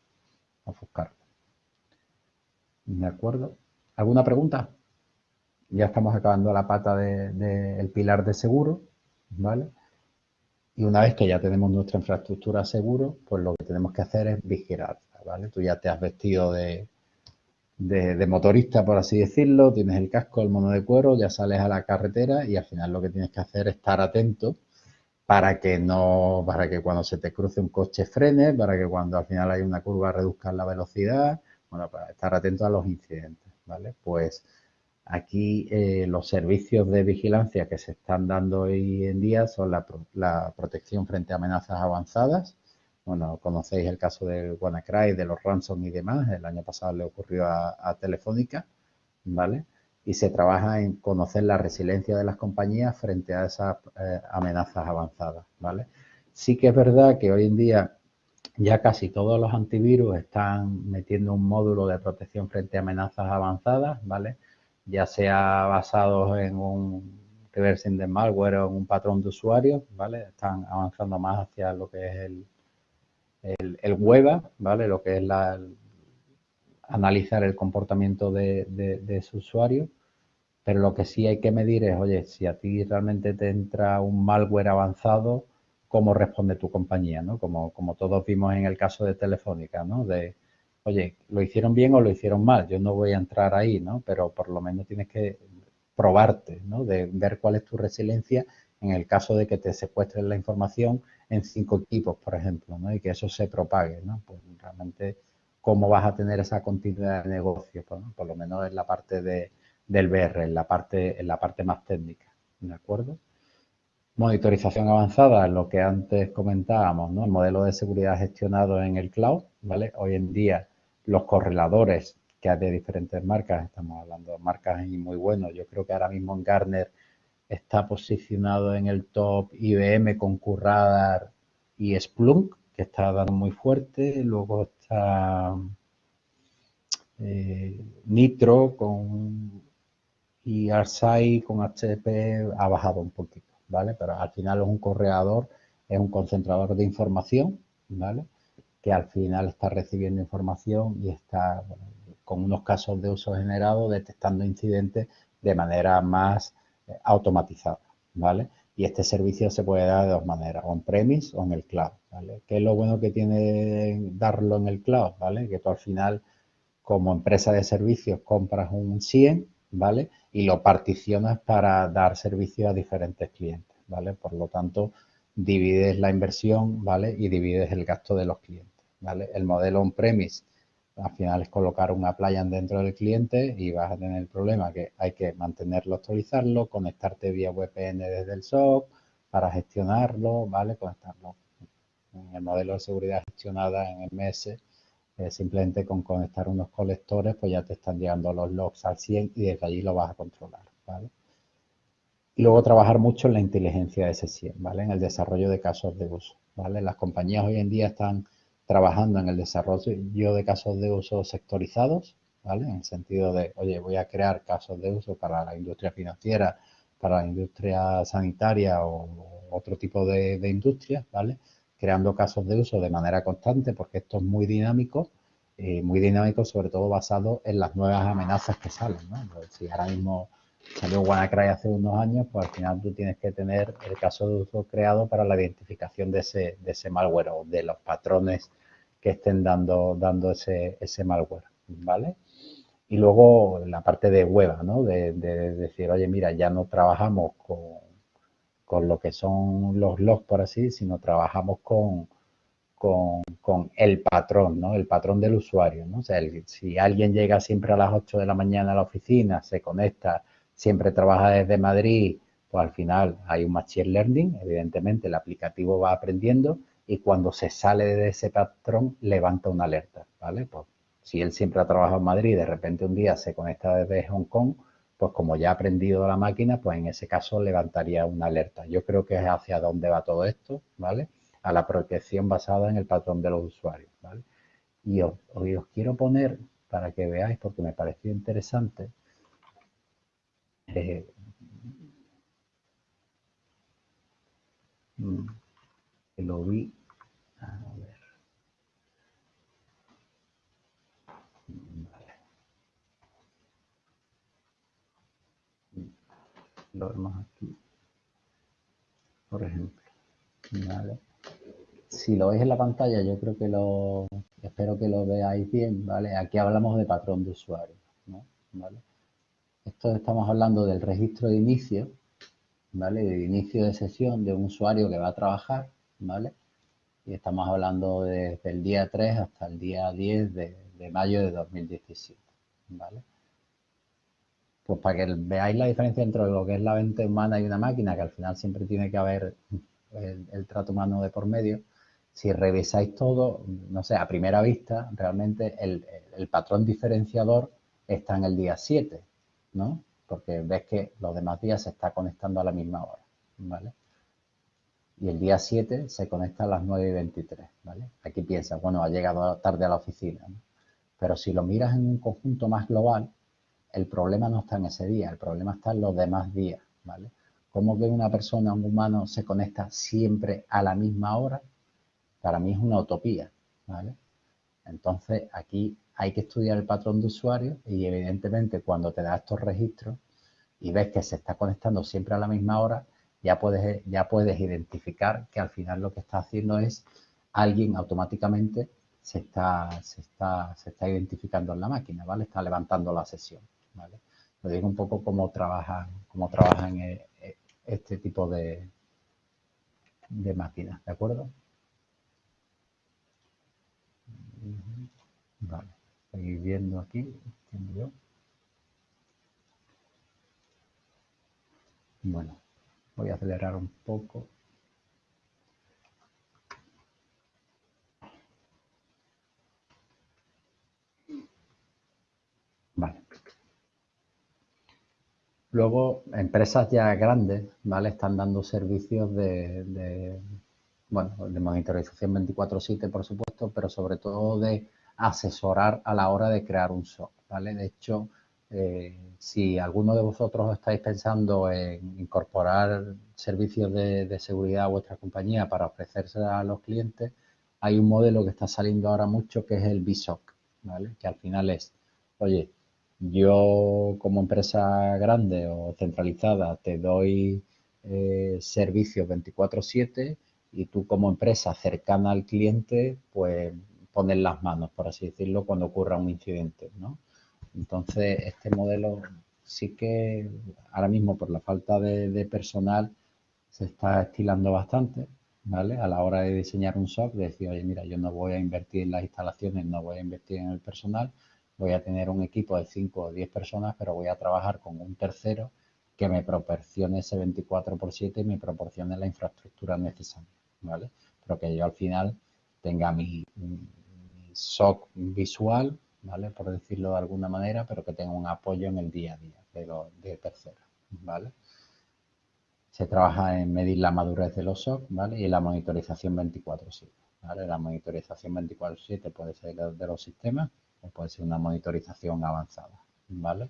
¿De acuerdo? ¿Alguna pregunta? Ya estamos acabando la pata del de, pilar de seguro, ¿vale? Y una vez que ya tenemos nuestra infraestructura seguro, pues lo que tenemos que hacer es vigilar, ¿vale? Tú ya te has vestido de, de, motorista, por así decirlo, tienes el casco, el mono de cuero, ya sales a la carretera y al final lo que tienes que hacer es estar atento para que no, para que cuando se te cruce un coche frene, para que cuando al final hay una curva reduzcan la velocidad, bueno, para estar atento a los incidentes, ¿vale? Pues aquí eh, los servicios de vigilancia que se están dando hoy en día son la, protección frente a amenazas avanzadas. Bueno, conocéis el caso del WannaCry, de los ransom y demás. El año pasado le ocurrió a, Telefónica, ¿vale? Y se trabaja en conocer la resiliencia de las compañías frente a esas eh, amenazas avanzadas, ¿vale? Sí que es verdad que hoy en día ya casi todos los antivirus están metiendo un módulo de protección frente a amenazas avanzadas, ¿vale? Ya sea basados en un reversing de malware o en un patrón de usuario, ¿vale? Están avanzando más hacia lo que es el, el, el WEBA, ¿vale? Lo que es la, analizar el comportamiento de, de, su usuario. Pero lo que sí hay que medir es, oye, si a ti realmente te entra un malware avanzado, cómo responde tu compañía, ¿no? Como, como todos vimos en el caso de Telefónica, ¿no? De, oye, ¿lo hicieron bien o lo hicieron mal? Yo no voy a entrar ahí, ¿no? Pero por lo menos tienes que probarte, ¿no? De ver cuál es tu resiliencia en el caso de que te secuestren la información en cinco equipos, por ejemplo, ¿no? Y que eso se propague, ¿no? Pues realmente, ¿cómo vas a tener esa continuidad de negocio? Pues, Por lo menos en la parte de, del BR, en la parte, en la parte más técnica, ¿de acuerdo? Monitorización avanzada, lo que antes comentábamos, ¿no? El modelo de seguridad gestionado en el cloud, ¿vale? Hoy en día los correladores que hay de diferentes marcas, estamos hablando de marcas muy buenos, yo creo que ahora mismo en Gartner está posicionado en el top IBM con Curradar y Splunk, que está dando muy fuerte, luego está eh, Nitro con y Arsai con HP ha bajado un poquito. ¿vale? Pero al final es un corredor, es un concentrador de información, ¿vale? Que al final está recibiendo información y está con unos casos de uso generado detectando incidentes de manera más automatizada, ¿vale? Y este servicio se puede dar de dos maneras, on-premise o en el cloud, ¿vale? ¿Qué es lo bueno que tiene darlo en el cloud, ¿vale? Que tú al final, como empresa de servicios, compras un 100, ¿vale? y lo particionas para dar servicio a diferentes clientes, ¿vale? Por lo tanto, divides la inversión, ¿vale? Y divides el gasto de los clientes, ¿vale? El modelo on-premise, al final es colocar una playa dentro del cliente y vas a tener el problema que hay que mantenerlo, actualizarlo, conectarte vía VPN desde el SOC para gestionarlo, ¿vale? Conectarlo. En el modelo de seguridad gestionada en MS, eh, simplemente con conectar unos colectores, pues ya te están llegando los logs al 100 y desde allí lo vas a controlar, ¿vale? Y luego trabajar mucho en la inteligencia de ese 100, ¿vale? En el desarrollo de casos de uso, ¿vale? Las compañías hoy en día están trabajando en el desarrollo de casos de uso sectorizados, ¿vale? En el sentido de, oye, voy a crear casos de uso para la industria financiera, para la industria sanitaria o otro tipo de, de industria, ¿vale? creando casos de uso de manera constante porque esto es muy dinámico, eh, muy dinámico sobre todo basado en las nuevas amenazas que salen. Pues si ahora mismo salió WannaCry hace unos años, pues al final tú tienes que tener el caso de uso creado para la identificación de ese, de ese malware o de los patrones que estén dando, dando ese, ese malware, ¿vale? Y luego la parte de web, ¿no? de decir, oye, mira, ya no trabajamos con, con lo que son los logs, por así, sino trabajamos con, con, el patrón, ¿no? El patrón del usuario, ¿no? Si alguien llega siempre a las 8 de la mañana a la oficina, se conecta, siempre trabaja desde Madrid, pues al final hay un machine learning, evidentemente el aplicativo va aprendiendo y cuando se sale de ese patrón levanta una alerta, ¿vale? Pues si él siempre ha trabajado en Madrid y de repente un día se conecta desde Hong Kong, pues como ya ha aprendido la máquina, pues en ese caso levantaría una alerta. Yo creo que es hacia dónde va todo esto, ¿vale? A la protección basada en el patrón de los usuarios, ¿vale? Y os, quiero poner, para que veáis, porque me pareció interesante, eh, mm, lo vi. A ver. Lo vemos aquí. Por ejemplo. Si lo veis en la pantalla, yo creo que lo... Espero que lo veáis bien, ¿vale? Aquí hablamos de patrón de usuario, ¿no? ¿Vale? Esto estamos hablando del registro de inicio, ¿vale? De inicio de sesión de un usuario que va a trabajar ¿vale? Y estamos hablando desde el día 3 hasta el día 10 de, de mayo de 2017, ¿vale? Pues para que veáis la diferencia entre lo que es la mente humana y una máquina, que al final siempre tiene que haber el, trato humano de por medio, si revisáis todo, no sé, a primera vista, realmente el, el, patrón diferenciador está en el día 7, ¿no? Porque ves que los demás días se está conectando a la misma hora, ¿vale? Y el día 7 se conecta a las 9 y 23, ¿vale? Aquí piensas, bueno, ha llegado tarde a la oficina. Pero si lo miras en un conjunto más global, el problema no está en ese día, el problema está en los demás días, ¿vale? ¿Cómo que una persona, un humano, se conecta siempre a la misma hora? Para mí es una utopía, ¿vale? Entonces, aquí hay que estudiar el patrón de usuario y evidentemente cuando te da estos registros y ves que se está conectando siempre a la misma hora, ya puedes, ya puedes identificar que al final lo que está haciendo es alguien automáticamente se está, se está, se está identificando en la máquina, ¿vale? Está levantando la sesión. ¿vale? Lo digo un poco cómo trabajan, cómo trabajan eh, eh, este tipo de, de máquinas, ¿de acuerdo? Vale, seguir viendo aquí, yo. Bueno, voy a acelerar un poco. Vale. Luego, empresas ya grandes, ¿vale? Están dando servicios de, bueno, de monitorización 24-7, por supuesto, pero sobre todo de asesorar a la hora de crear un SOC, ¿vale? De hecho, eh, si alguno de vosotros estáis pensando en incorporar servicios de, de, seguridad a vuestra compañía para ofrecerse a los clientes, hay un modelo que está saliendo ahora mucho que es el BSOC, ¿vale? Que al final es, oye, yo como empresa grande o centralizada te doy eh, servicios 24/7 y tú como empresa cercana al cliente pues pones las manos, por así decirlo, cuando ocurra un incidente, ¿no? Entonces, este modelo sí que ahora mismo por la falta de, personal se está estilando bastante, ¿vale? A la hora de diseñar un SOC, decir, oye, mira, yo no voy a invertir en las instalaciones, no voy a invertir en el personal, voy a tener un equipo de 5 o 10 personas, pero voy a trabajar con un tercero que me proporcione ese 24 por 7 y me proporcione la infraestructura necesaria, ¿vale? Pero que yo al final tenga mi, SOC visual, ¿vale? Por decirlo de alguna manera, pero que tenga un apoyo en el día a día de, los de terceros, ¿vale? Se trabaja en medir la madurez de los ¿vale? Y la monitorización 24-7, ¿vale? La monitorización 24-7 puede ser de los sistemas, puede ser una monitorización avanzada, ¿vale?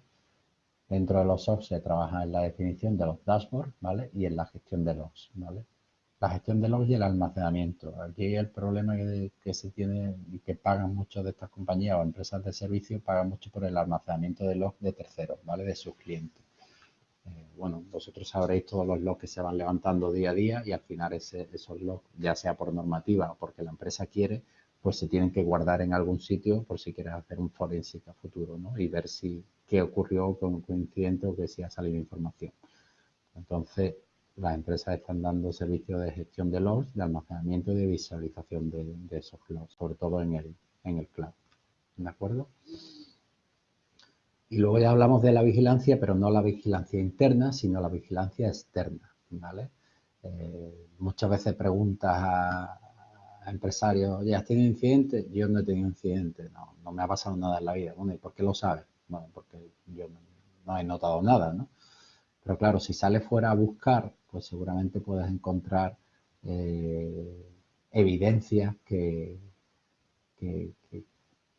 Dentro de los SOC se trabaja en la definición de los dashboards, ¿vale? Y en la gestión de logs, ¿vale? La gestión de logs y el almacenamiento. Aquí el problema que, se tiene y que pagan muchas de estas compañías o empresas de servicio, pagan mucho por el almacenamiento de logs de terceros, ¿vale? De sus clientes. Eh, bueno, vosotros sabréis todos los logs que se van levantando día a día y al final esos logs, ya sea por normativa o porque la empresa quiere, pues se tienen que guardar en algún sitio por si quieres hacer un forensic a futuro, ¿no? Y ver si qué ocurrió con un incidente o que si ha salido información. Entonces, las empresas están dando servicios de gestión de logs, de almacenamiento y de visualización de, esos logs, sobre todo en el, en el cloud. ¿De acuerdo? Y luego ya hablamos de la vigilancia, pero no la vigilancia interna, sino la vigilancia externa, ¿vale? Eh, muchas veces preguntas a, empresarios, oye, ¿has tenido incidentes? Yo no he tenido incidentes, no, no me ha pasado nada en la vida. Bueno, ¿y por qué lo sabes? Bueno, porque yo no, he notado nada, ¿no? Pero claro, si sales fuera a buscar, pues seguramente puedes encontrar eh, evidencias que,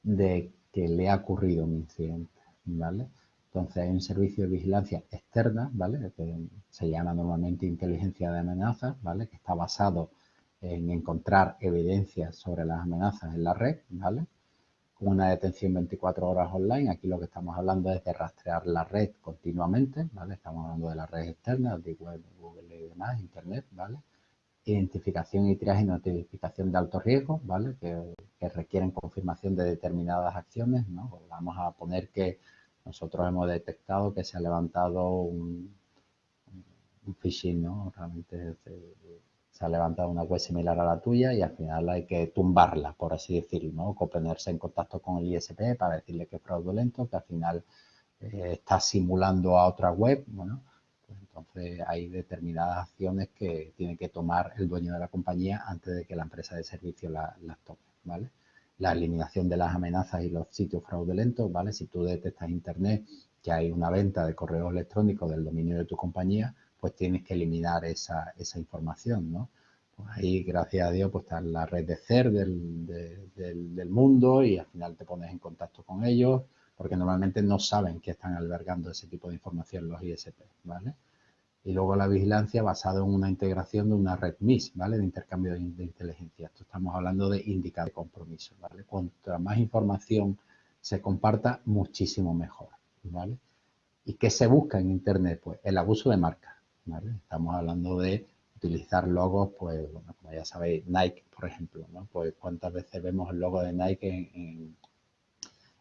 de que le ha ocurrido un incidente, ¿vale? Entonces hay un servicio de vigilancia externa, ¿vale? Que se llama normalmente inteligencia de amenazas, ¿vale? Que está basado en encontrar evidencias sobre las amenazas en la red, ¿vale? Con una detención 24 horas online. Aquí lo que estamos hablando es de rastrear la red continuamente, ¿vale? Estamos hablando de las redes externas, de web, Google y demás, Internet, ¿vale? Identificación y triaje y notificación de alto riesgo, ¿vale? Que, requieren confirmación de determinadas acciones, ¿no? Vamos a poner que nosotros hemos detectado que se ha levantado un, un phishing, ¿no? Realmente se ha levantado una web similar a la tuya y al final hay que tumbarla, por así decirlo, ¿no? Ponerse en contacto con el ISP para decirle que es fraudulento, que al final eh, está simulando a otra web, bueno, pues entonces hay determinadas acciones que tiene que tomar el dueño de la compañía antes de que la empresa de servicio las tome, ¿vale? La eliminación de las amenazas y los sitios fraudulentos, ¿vale? Si tú detectas internet que hay una venta de correo electrónico del dominio de tu compañía, pues tienes que eliminar esa, esa información, ¿no? Pues ahí, gracias a Dios, pues está la red de CER del, del, mundo y al final te pones en contacto con ellos porque normalmente no saben que están albergando ese tipo de información los ISP, ¿vale? Y luego la vigilancia basada en una integración de una red MIS, ¿vale? De intercambio de, inteligencia. Esto estamos hablando de indicar de compromiso, ¿vale? Cuanto más información se comparta, muchísimo mejor, ¿vale? ¿Y qué se busca en Internet? Pues el abuso de marca, Estamos hablando de utilizar logos, pues, bueno, como ya sabéis, Nike, por ejemplo, ¿no? Pues cuántas veces vemos el logo de Nike en,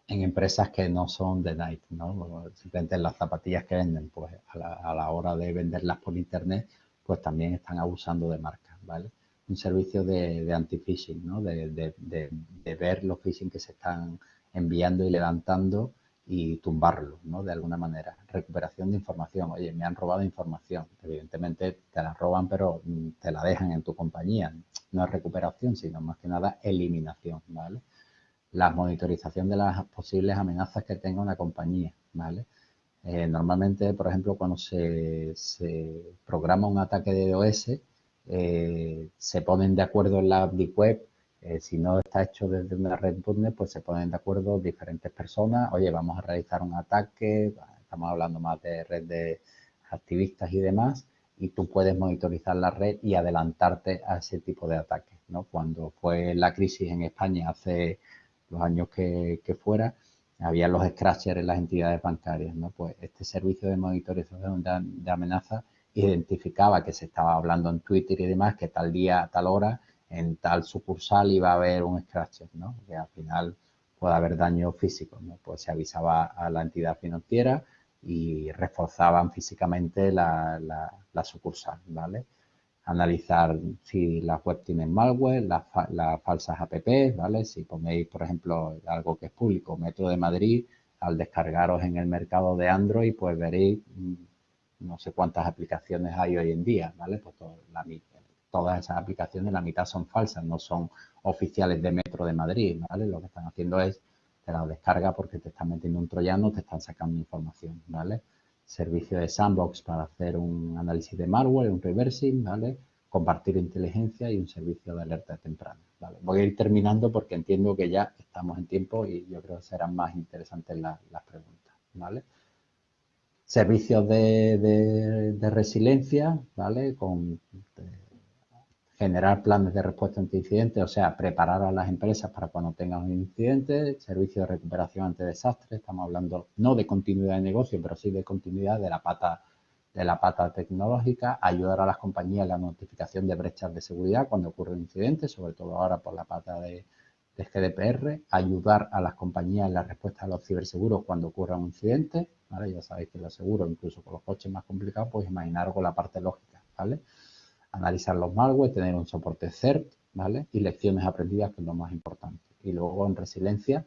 empresas que no son de Nike, ¿no? Simplemente las zapatillas que venden, pues a la, hora de venderlas por internet, pues también están abusando de marcas, ¿vale? Un servicio de, anti-phishing, ¿no? De, de, ver los phishing que se están enviando y levantando y tumbarlo, ¿no? De alguna manera. Recuperación de información. Oye, me han robado información. Evidentemente te la roban, pero mm, te la dejan en tu compañía. No es recuperación, sino más que nada eliminación, ¿vale? La monitorización de las posibles amenazas que tenga una compañía, ¿vale? Eh, normalmente, por ejemplo, cuando se, programa un ataque de DOS, eh, se ponen de acuerdo en la Web eh, si no está hecho desde una red .NET, pues se ponen de acuerdo diferentes personas. Oye, vamos a realizar un ataque, estamos hablando más de red de activistas y demás, y tú puedes monitorizar la red y adelantarte a ese tipo de ataques. ¿no? Cuando fue la crisis en España hace los años que, fuera, había los scratchers en las entidades bancarias. ¿no? Pues este servicio de monitorización de, de amenazas identificaba que se estaba hablando en Twitter y demás, que tal día, tal hora, en tal sucursal iba a haber un scratcher, ¿no? Que al final puede haber daño físico, ¿no? Pues se avisaba a la entidad financiera y reforzaban físicamente la, sucursal, ¿vale? Analizar si las web tienen malware, las, falsas apps, ¿vale? Si ponéis, por ejemplo, algo que es público, Metro de Madrid, al descargaros en el mercado de Android, pues veréis mm, no sé cuántas aplicaciones hay hoy en día, ¿vale? Pues la, todas esas aplicaciones, la mitad son falsas, no son oficiales de Metro de Madrid, ¿vale? Lo que están haciendo es, te la descarga porque te están metiendo un troyano, te están sacando información, ¿vale? Servicio de sandbox para hacer un análisis de malware, un reversing, ¿vale? Compartir inteligencia y un servicio de alerta temprana. Voy a ir terminando porque entiendo que ya estamos en tiempo y yo creo que serán más interesantes las, preguntas, ¿vale? Servicios de, resiliencia, ¿vale? Con generar planes de respuesta ante incidentes, o sea, preparar a las empresas para cuando tengan un incidente, servicio de recuperación ante desastres, estamos hablando no de continuidad de negocio, pero sí de continuidad de la pata de la pata tecnológica, ayudar a las compañías en la notificación de brechas de seguridad cuando ocurre un incidente, sobre todo ahora por la pata de, GDPR, ayudar a las compañías en la respuesta a los ciberseguros cuando ocurra un incidente, ¿vale? Ya sabéis que los seguros, incluso con los coches más complicados, pues imaginaros con la parte lógica, ¿vale? Analizar los malware, tener un soporte CERT, ¿vale? Y lecciones aprendidas, que es lo más importante. Y luego en resiliencia,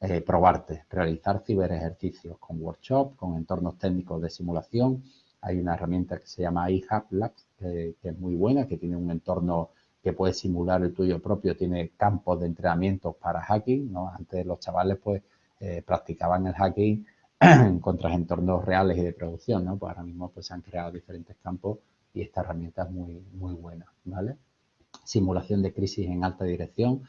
eh, probarte, realizar ciberejercicios con workshop, con entornos técnicos de simulación. Hay una herramienta que se llama iHub Labs, que es muy buena, que tiene un entorno que puede simular el tuyo propio, tiene campos de entrenamiento para hacking, ¿no? Antes los chavales pues eh, practicaban el hacking *clears throat* contra entornos reales y de producción, ¿no? Pues ahora mismo pues se han creado diferentes campos y esta herramienta es muy, muy buena, ¿vale? Simulación de crisis en alta dirección.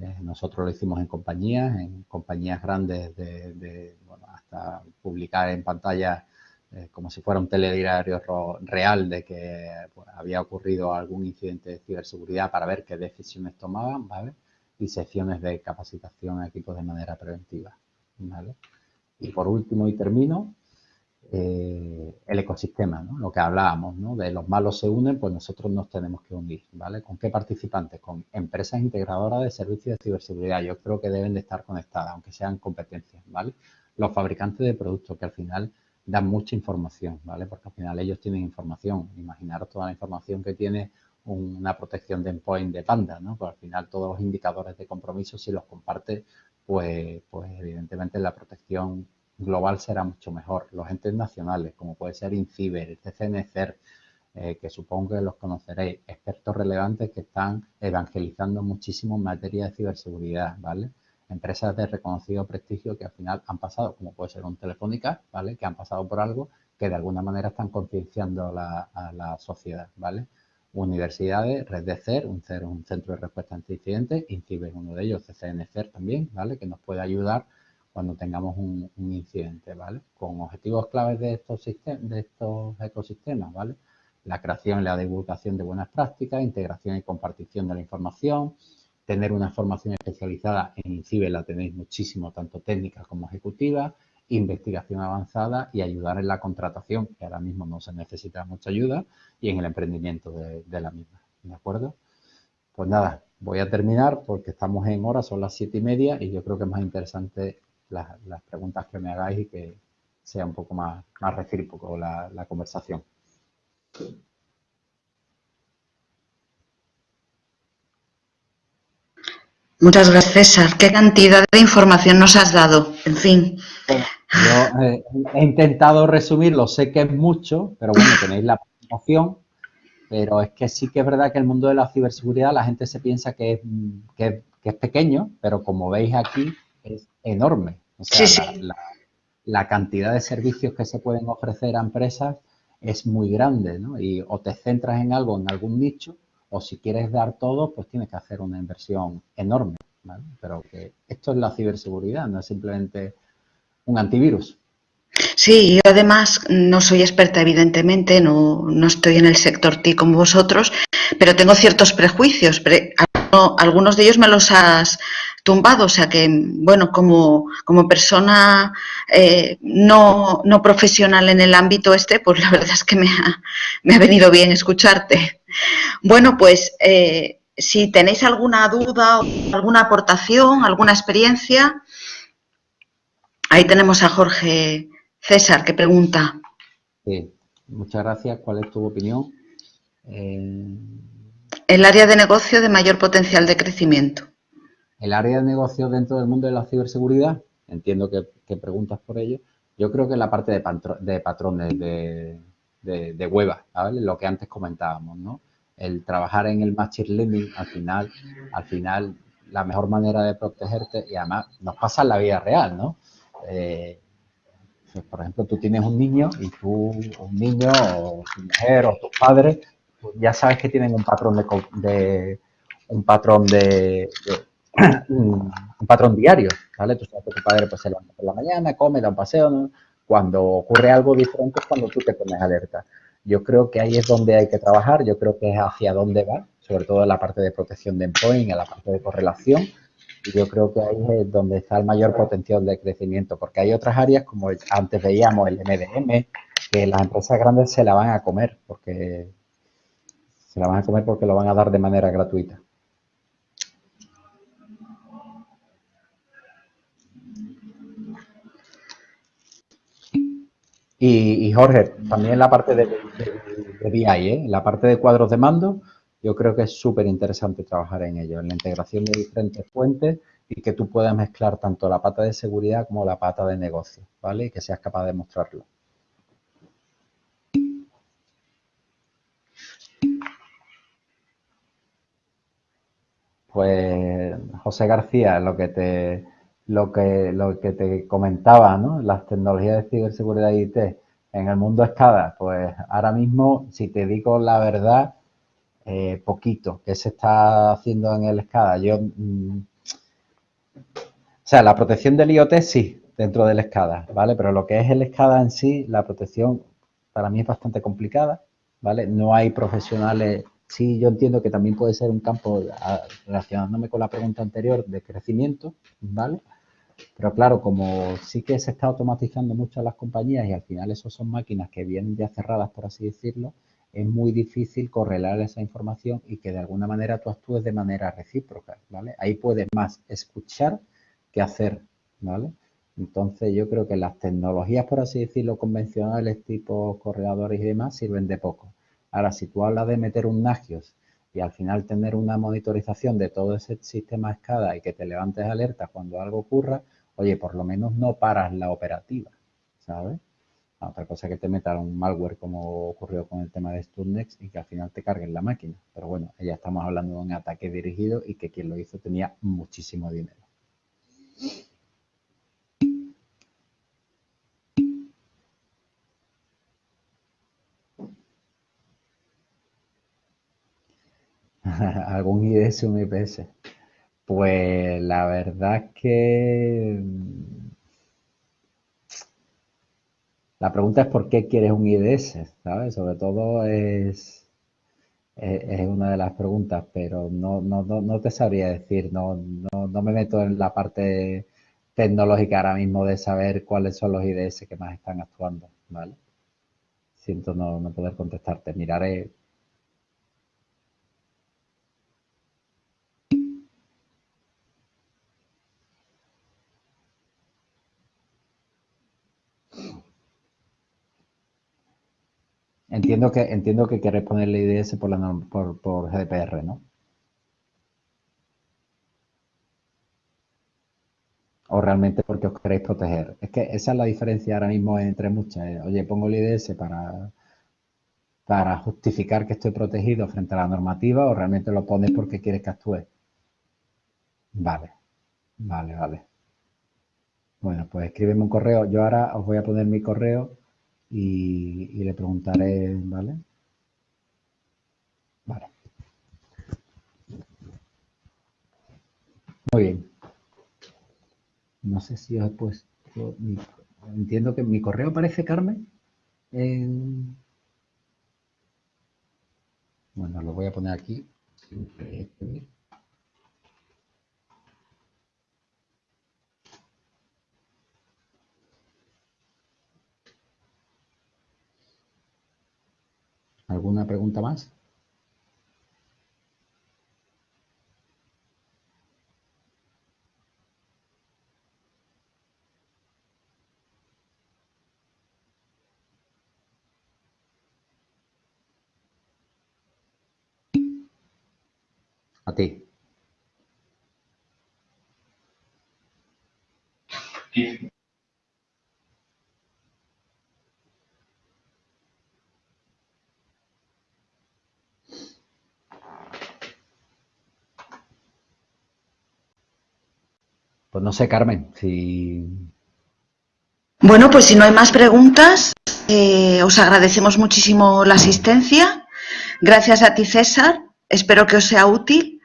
Eh, nosotros lo hicimos en compañías, en compañías grandes de, bueno, hasta publicar en pantalla eh, como si fuera un telediario real de que pues, había ocurrido algún incidente de ciberseguridad para ver qué decisiones tomaban, ¿vale? y secciones de capacitación a equipos de manera preventiva. Y por último, y termino, eh, el ecosistema, lo que hablábamos, ¿no? de los malos se unen, pues nosotros nos tenemos que unir. ¿vale? ¿Con qué participantes? Con empresas integradoras de servicios de ciberseguridad. Yo creo que deben de estar conectadas, aunque sean competencias. ¿vale? Los fabricantes de productos que al final dan mucha información, ¿vale? porque al final ellos tienen información. Imaginaros toda la información que tiene una protección de endpoint de Panda, ¿no? Pues al final todos los indicadores de compromiso, si los comparte, pues, pues evidentemente la protección global será mucho mejor. Los entes nacionales, como puede ser INCIBER, el CCNCER, eh, que supongo que los conoceréis, expertos relevantes que están evangelizando muchísimo en materia de ciberseguridad, ¿vale? Empresas de reconocido prestigio que al final han pasado, como puede ser un Telefónica, ¿vale? Que han pasado por algo que de alguna manera están concienciando a la sociedad, ¿vale? universidades, Red de CER, un, un centro de respuesta ante incidentes, INCIBE uno de ellos, CCNCER también, ¿vale? Que nos puede ayudar cuando tengamos un, incidente, ¿vale? Con objetivos claves de estos, de estos ecosistemas, ¿vale? La creación y la divulgación de buenas prácticas, integración y compartición de la información, tener una formación especializada en INCIBE la tenéis muchísimo, tanto técnica como ejecutiva, investigación avanzada y ayudar en la contratación, que ahora mismo no se necesita mucha ayuda, y en el emprendimiento de, la misma. ¿De acuerdo? Pues nada, voy a terminar porque estamos en hora, son las siete y media y yo creo que es más interesante las, preguntas que me hagáis y que sea un poco más, más recíproco la, la conversación. Muchas gracias, César. ¿Qué cantidad de información nos has dado? En fin. Yo eh, he intentado resumirlo, sé que es mucho, pero bueno, tenéis la presentación, pero es que sí que es verdad que el mundo de la ciberseguridad la gente se piensa que es, que, es pequeño, pero como veis aquí es enorme. O sea, La, la, cantidad de servicios que se pueden ofrecer a empresas es muy grande, ¿no? Y o te centras en algo, en algún nicho, o si quieres dar todo, pues tienes que hacer una inversión enorme, ¿vale? Pero que esto es la ciberseguridad, no es simplemente un antivirus. Sí, yo además no soy experta, evidentemente, no, no estoy en el sector TI como vosotros, pero tengo ciertos prejuicios. Algunos de ellos me los has tumbado, o sea que, bueno, como, como persona eh, no, no, profesional en el ámbito este, pues la verdad es que me ha, me ha venido bien escucharte. Bueno, pues eh, si tenéis alguna duda, alguna aportación, alguna experiencia, Ahí tenemos a Jorge César que pregunta. Sí, muchas gracias. ¿Cuál es tu opinión? Eh, el área de negocio de mayor potencial de crecimiento. El área de negocio dentro del mundo de la ciberseguridad, entiendo que, preguntas por ello. Yo creo que la parte de, de patrones de, de, web, lo que antes comentábamos, ¿no? El trabajar en el machine learning, al final, al final, la mejor manera de protegerte, y además nos pasa en la vida real, ¿no? Eh, por ejemplo, tú tienes un niño y tú, un niño o tu mujer o tus padres, ya sabes que tienen un patrón de, un patrón de, *clears throat* un patrón diario, ¿vale? Tú sabes que tu padre pues se levanta por la mañana, come, da un paseo, Cuando ocurre algo diferente es cuando tú te pones alerta. Yo creo que ahí es donde hay que trabajar, yo creo que es hacia dónde va, sobre todo en la parte de protección de endpoint, en la parte de correlación, y yo creo que ahí es donde está el mayor potencial de crecimiento, porque hay otras áreas, como antes veíamos el MDM, que las empresas grandes se la van a comer, porque se la van a comer porque lo van a dar de manera gratuita. Y, Jorge, también la parte de, de, ¿eh? la parte de cuadros de mando, yo creo que es súper interesante trabajar en ello, en la integración de diferentes fuentes y que tú puedas mezclar tanto la pata de seguridad como la pata de negocio, ¿vale? Y que seas capaz de mostrarlo. Pues José García, lo que te lo que lo que te comentaba, ¿no? Las tecnologías de ciberseguridad IT en el mundo escada, pues ahora mismo, si te digo la verdad, eh, poquito que se está haciendo en el SCADA. Yo, mm, o sea, la protección del IoT sí, dentro del SCADA, ¿vale? Pero lo que es el SCADA en sí, la protección para mí es bastante complicada, ¿vale? No hay profesionales sí, yo entiendo que también puede ser un campo, relacionándome con la pregunta anterior, de crecimiento, ¿vale? Pero claro, como sí que se está automatizando mucho en las compañías y al final eso son máquinas que vienen ya cerradas, por así decirlo, es muy difícil correlar esa información y que de alguna manera tú actúes de manera recíproca, ¿vale? Ahí puedes más escuchar que hacer, ¿vale? Entonces yo creo que las tecnologías, por así decirlo, convencionales, tipo corredores y demás, sirven de poco. Ahora, si tú hablas de meter un Nagios y al final tener una monitorización de todo ese sistema escada y que te levantes alerta cuando algo ocurra, oye, por lo menos no paras la operativa, ¿sabes? Otra cosa es que te metan un malware como ocurrió con el tema de Stundex y que al final te carguen la máquina. Pero bueno, ya estamos hablando de un ataque dirigido y que quien lo hizo tenía muchísimo dinero. *laughs* ¿Algún IDS o un IPS? Pues la verdad es que La pregunta es por qué quieres un IDS, ¿sabes? Sobre todo es, es, una de las preguntas, pero no, no, no, te sabría decir, no, no, no me meto en la parte tecnológica ahora mismo de saber cuáles son los IDS que más están actuando, ¿vale? Siento no, no poder contestarte, miraré Entiendo que, entiendo que queréis ponerle IDS por, la, por, por GDPR, ¿no? O realmente porque os queréis proteger. Es que esa es la diferencia ahora mismo entre muchas. ¿eh? Oye, pongo el IDS para, para justificar que estoy protegido frente a la normativa o realmente lo pones porque quieres que actúe. Vale, vale, vale. Bueno, pues escríbeme un correo. Yo ahora os voy a poner mi correo y, le preguntaré, ¿vale? Vale. Muy bien. No sé si os he puesto... entiendo que mi correo aparece, Carmen. Bueno, lo voy a poner aquí. ¿Alguna pregunta más? A ti. Pues no sé, Carmen, si... Bueno, pues si no hay más preguntas, eh, os agradecemos muchísimo la asistencia. Gracias a ti, César. Espero que os sea útil.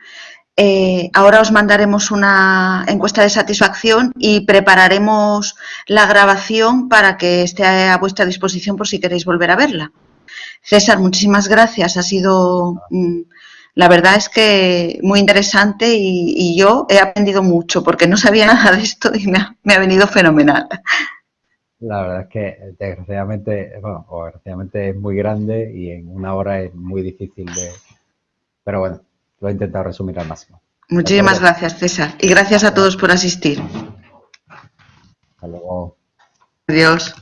Eh, ahora os mandaremos una encuesta de satisfacción y prepararemos la grabación para que esté a vuestra disposición por si queréis volver a verla. César, muchísimas gracias. Ha sido mm, la verdad es que muy interesante y, yo he aprendido mucho porque no sabía *laughs* nada de esto y me ha, venido fenomenal. La verdad es que desgraciadamente, bueno, o desgraciadamente es muy grande y en una hora es muy difícil de... Pero bueno, lo he intentado resumir al máximo. Muchísimas gracias, César. Y gracias a todos por asistir. Hasta luego. Adiós.